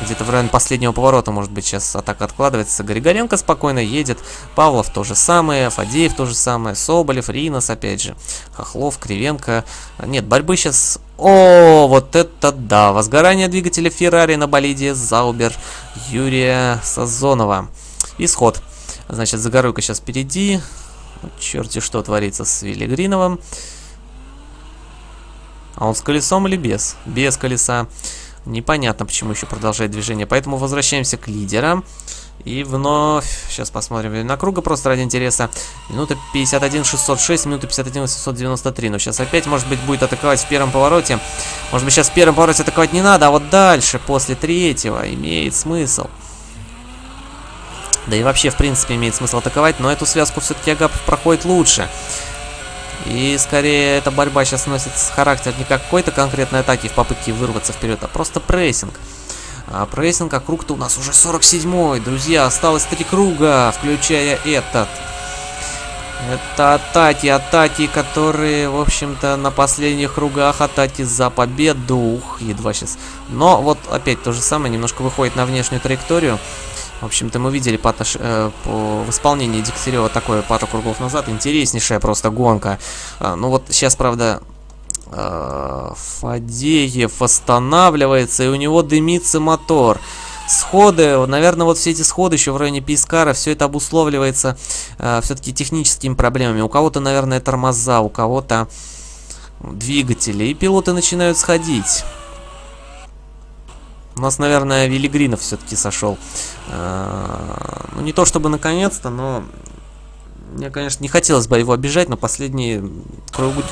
где-то в районе последнего поворота, может быть, сейчас атака откладывается. Григоренко спокойно едет. Павлов то же самое. Фадеев то же самое. Соболев, Ринос опять же. Хохлов, Кривенко. Нет, борьбы сейчас... О, вот это да! Возгорание двигателя Феррари на болиде Заубер Юрия Сазонова. Исход. Значит, Загоруйка сейчас впереди. Черти что творится с Виллигриновым. А он с колесом или без? Без колеса. Непонятно, почему еще продолжает движение. Поэтому возвращаемся к лидерам. И вновь, сейчас посмотрим на круга, просто ради интереса. Минута 51 606, минута 51 893. Но сейчас опять, может быть, будет атаковать в первом повороте. Может быть, сейчас в первом повороте атаковать не надо, а вот дальше, после третьего, имеет смысл. Да и вообще, в принципе, имеет смысл атаковать, но эту связку все-таки Агапов проходит лучше. И скорее эта борьба сейчас носит характер не какой-то конкретной атаки в попытке вырваться вперед, а просто прессинг. А прессинг, а круг-то у нас уже 47-й. Друзья, осталось три круга, включая этот. Это атаки, атаки, которые, в общем-то, на последних кругах атаки за победу. Ух, едва сейчас. Но вот опять то же самое, немножко выходит на внешнюю траекторию. В общем-то, мы видели по, э, по, в исполнении Дегтярева такое пару кругов назад. Интереснейшая просто гонка. А, ну вот сейчас, правда, э, Фадеев останавливается, и у него дымится мотор. Сходы, наверное, вот все эти сходы еще в районе Пискара, все это обусловливается э, все-таки техническими проблемами. У кого-то, наверное, тормоза, у кого-то двигатели, и пилоты начинают сходить. У нас, наверное, Велигринов все-таки сошел. А, ну, не то чтобы наконец-то, но... Мне, конечно, не хотелось бы его обижать, но последние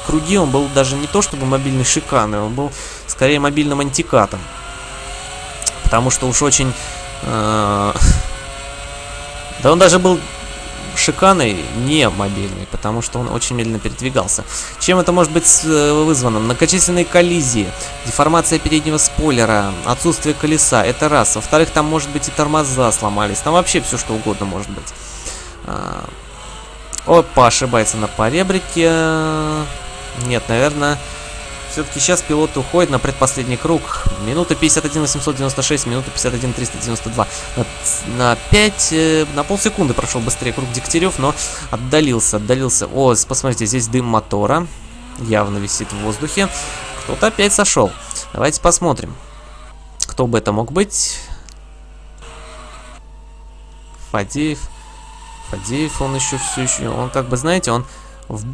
круги он был даже не то чтобы мобильный шикарный, он был скорее мобильным антикатом. Потому что уж очень... Э, *laughs* да он даже был шиканой не мобильный, потому что он очень медленно передвигался. Чем это может быть э, вызвано? Многочисленные коллизии, деформация переднего спойлера, отсутствие колеса, это раз. Во-вторых, там может быть и тормоза сломались, там вообще все что угодно может быть. А, опа, ошибается на поребрике. Нет, наверное... Все-таки сейчас пилот уходит на предпоследний круг. Минута 51 896, минута 51 392. На, на 5, э, на полсекунды прошел быстрее круг Дегтярев, но отдалился, отдалился. О, посмотрите, здесь дым мотора. Явно висит в воздухе. Кто-то опять сошел. Давайте посмотрим. Кто бы это мог быть? Фадеев. Фадеев, он еще все еще... Он как бы, знаете, он в,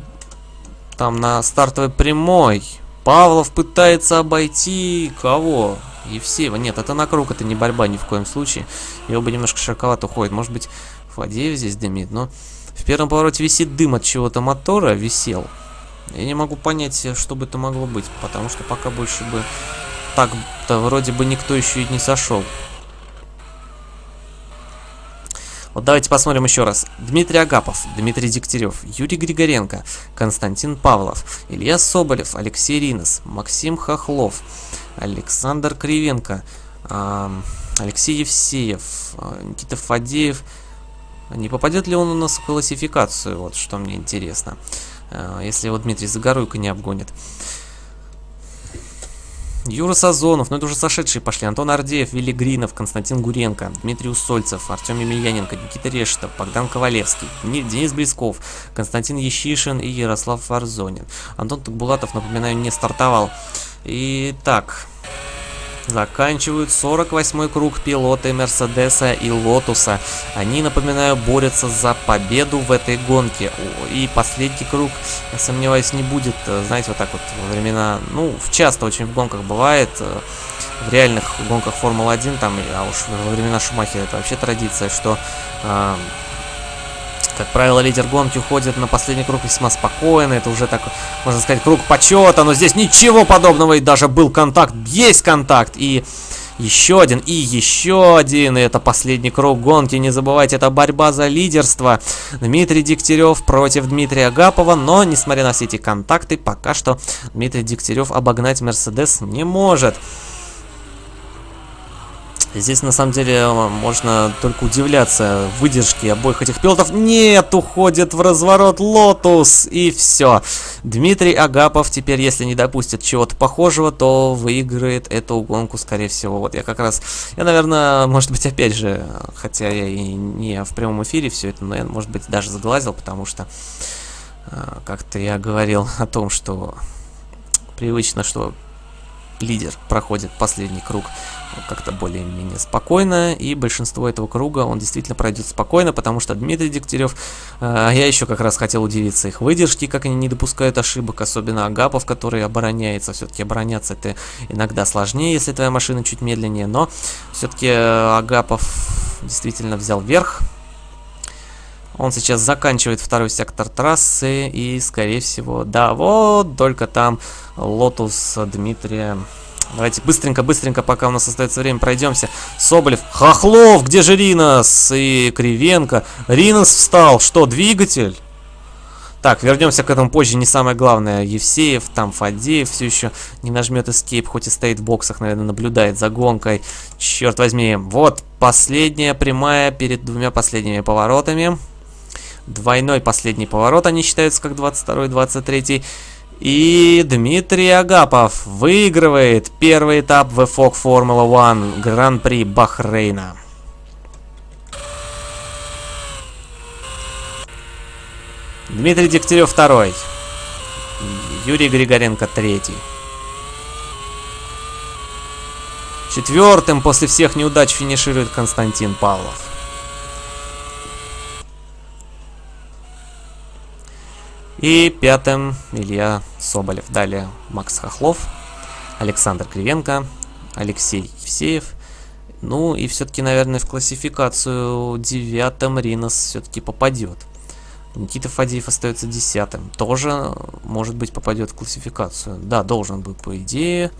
там на стартовой прямой Павлов пытается обойти кого? Евсеева. Нет, это на круг, это не борьба ни в коем случае. Его бы немножко широковато уходит. Может быть, Фадеев здесь дымит, но... В первом повороте висит дым от чего-то мотора, висел. Я не могу понять, что бы это могло быть, потому что пока больше бы... Так-то вроде бы никто еще и не сошел. Вот давайте посмотрим еще раз. Дмитрий Агапов, Дмитрий Дегтярев, Юрий Григоренко, Константин Павлов, Илья Соболев, Алексей Ринос, Максим Хохлов, Александр Кривенко, Алексей Евсеев, э, Никита Фадеев. Не попадет ли он у нас в классификацию? Вот что мне интересно. Э, если его Дмитрий Загоруйко не обгонит. Юра Сазонов, ну это уже сошедшие пошли. Антон Ардеев, Вилли Гринов, Константин Гуренко, Дмитрий Усольцев, Артем Емельяненко, Никита Решетов, Богдан Ковалевский, Денис Блесков, Константин Ещишин и Ярослав Варзонин. Антон Тукбулатов, напоминаю, не стартовал. Итак, Заканчивают 48-й круг пилоты Мерседеса и Лотуса. Они, напоминаю, борются за победу в этой гонке. И последний круг, я сомневаюсь, не будет, э, знаете, вот так вот во времена... Ну, часто очень в гонках бывает, э, в реальных гонках Формулы-1, там, а уж во времена Шумахера это вообще традиция, что э, как правило, лидер гонки уходит на последний круг весьма спокойно. Это уже так, можно сказать, круг почета. Но здесь ничего подобного. И даже был контакт. Есть контакт. И еще один, и еще один. И это последний круг гонки. Не забывайте, это борьба за лидерство. Дмитрий Дегтярев против Дмитрия Агапова. Но, несмотря на все эти контакты, пока что Дмитрий Дегтярев обогнать Мерседес не может. Здесь на самом деле можно только удивляться выдержке обоих этих пилотов. Нет, уходит в разворот Лотус и все. Дмитрий Агапов теперь, если не допустит чего-то похожего, то выиграет эту гонку, скорее всего. Вот я как раз, я, наверное, может быть, опять же, хотя я и не в прямом эфире все это, но я, может быть, даже заглазил, потому что э, как-то я говорил о том, что привычно, что лидер проходит последний круг как-то более-менее спокойно, и большинство этого круга он действительно пройдет спокойно, потому что Дмитрий Дегтярев, э, я еще как раз хотел удивиться их выдержки, как они не допускают ошибок, особенно Агапов, который обороняется, все-таки обороняться это иногда сложнее, если твоя машина чуть медленнее, но все-таки э, Агапов действительно взял верх, он сейчас заканчивает второй сектор трассы и, скорее всего, да, вот только там Лотус Дмитрия Давайте быстренько-быстренько, пока у нас остается время, пройдемся. Соболев, Хохлов, где же Ринос? И Кривенко. Ринос встал. Что, двигатель? Так, вернемся к этому позже, не самое главное. Евсеев, там Фадеев все еще не нажмет escape, хоть и стоит в боксах, наверное, наблюдает за гонкой. Черт возьми. Вот последняя прямая перед двумя последними поворотами. Двойной последний поворот, они считаются как 22-23. И Дмитрий Агапов выигрывает первый этап VFOG Формула 1 Гран-при Бахрейна. Дмитрий Дегтярев второй. Юрий Григоренко третий. Четвертым после всех неудач финиширует Константин Павлов. И пятым Илья Соболев. Далее Макс Хохлов, Александр Кривенко, Алексей Евсеев. Ну и все-таки, наверное, в классификацию девятым Ринос все-таки попадет. Никита Фадеев остается десятым. Тоже, может быть, попадет в классификацию. Да, должен быть, по идее.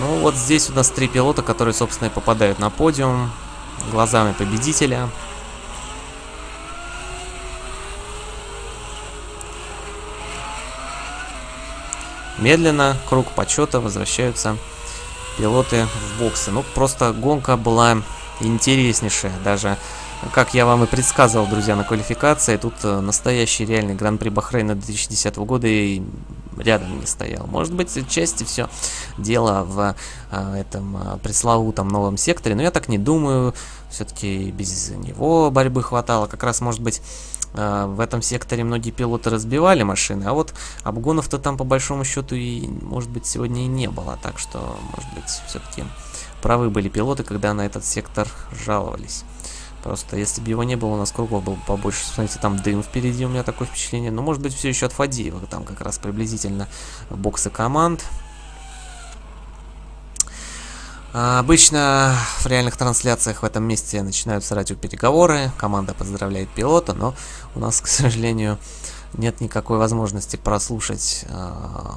Ну вот здесь у нас три пилота, которые, собственно, и попадают на подиум глазами победителя. Медленно, круг почета, возвращаются пилоты в боксы. Ну, просто гонка была интереснейшая. Даже, как я вам и предсказывал, друзья, на квалификации, тут э, настоящий реальный Гран-при Бахрейна 2010 года и рядом не стоял. Может быть, отчасти все дело в а, этом а, пресловутом новом секторе, но я так не думаю. Все-таки без него борьбы хватало. Как раз, может быть, а, в этом секторе многие пилоты разбивали машины, а вот обгонов-то там по большому счету и, может быть, сегодня и не было. Так что, может быть, все-таки правы были пилоты, когда на этот сектор жаловались. Просто если бы его не было, у нас кругов было побольше. Смотрите, там дым впереди, у меня такое впечатление. Но может быть все еще от Фадеева. Там как раз приблизительно боксы команд. А, обычно в реальных трансляциях в этом месте начинаются радиопереговоры. Команда поздравляет пилота, но у нас, к сожалению, нет никакой возможности прослушать э,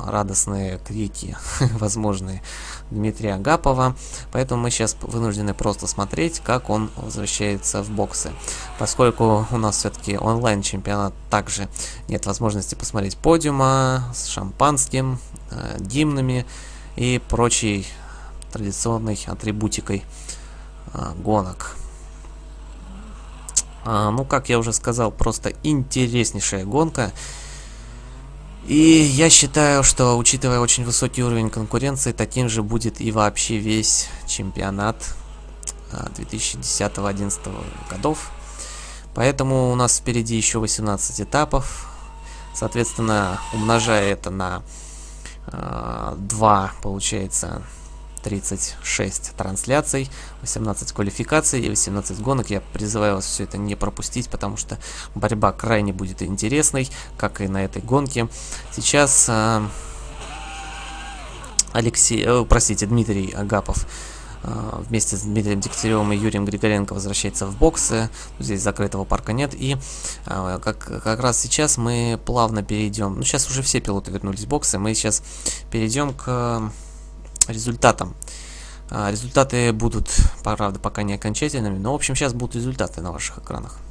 радостные крики, *laughs* возможные Дмитрия Агапова. Поэтому мы сейчас вынуждены просто смотреть, как он возвращается в боксы. Поскольку у нас все-таки онлайн-чемпионат, также нет возможности посмотреть подиума с шампанским, э, гимнами и прочей традиционной атрибутикой э, гонок. А, ну, как я уже сказал, просто интереснейшая гонка. И я считаю, что, учитывая очень высокий уровень конкуренции, таким же будет и вообще весь чемпионат 2010-2011 а, годов. Поэтому у нас впереди еще 18 этапов. Соответственно, умножая это на э, 2, получается 36 трансляций, 18 квалификаций и 18 гонок. Я призываю вас все это не пропустить, потому что борьба крайне будет интересной, как и на этой гонке. Сейчас э, Алексей, э, простите, Дмитрий Агапов э, вместе с Дмитрием Дегтяревым и Юрием Григоренко возвращается в боксы. Здесь закрытого парка нет. И э, как, как раз сейчас мы плавно перейдем. Ну, сейчас уже все пилоты вернулись в боксы. Мы сейчас перейдем к результатам. А, результаты будут, правда, пока не окончательными, но, в общем, сейчас будут результаты на ваших экранах.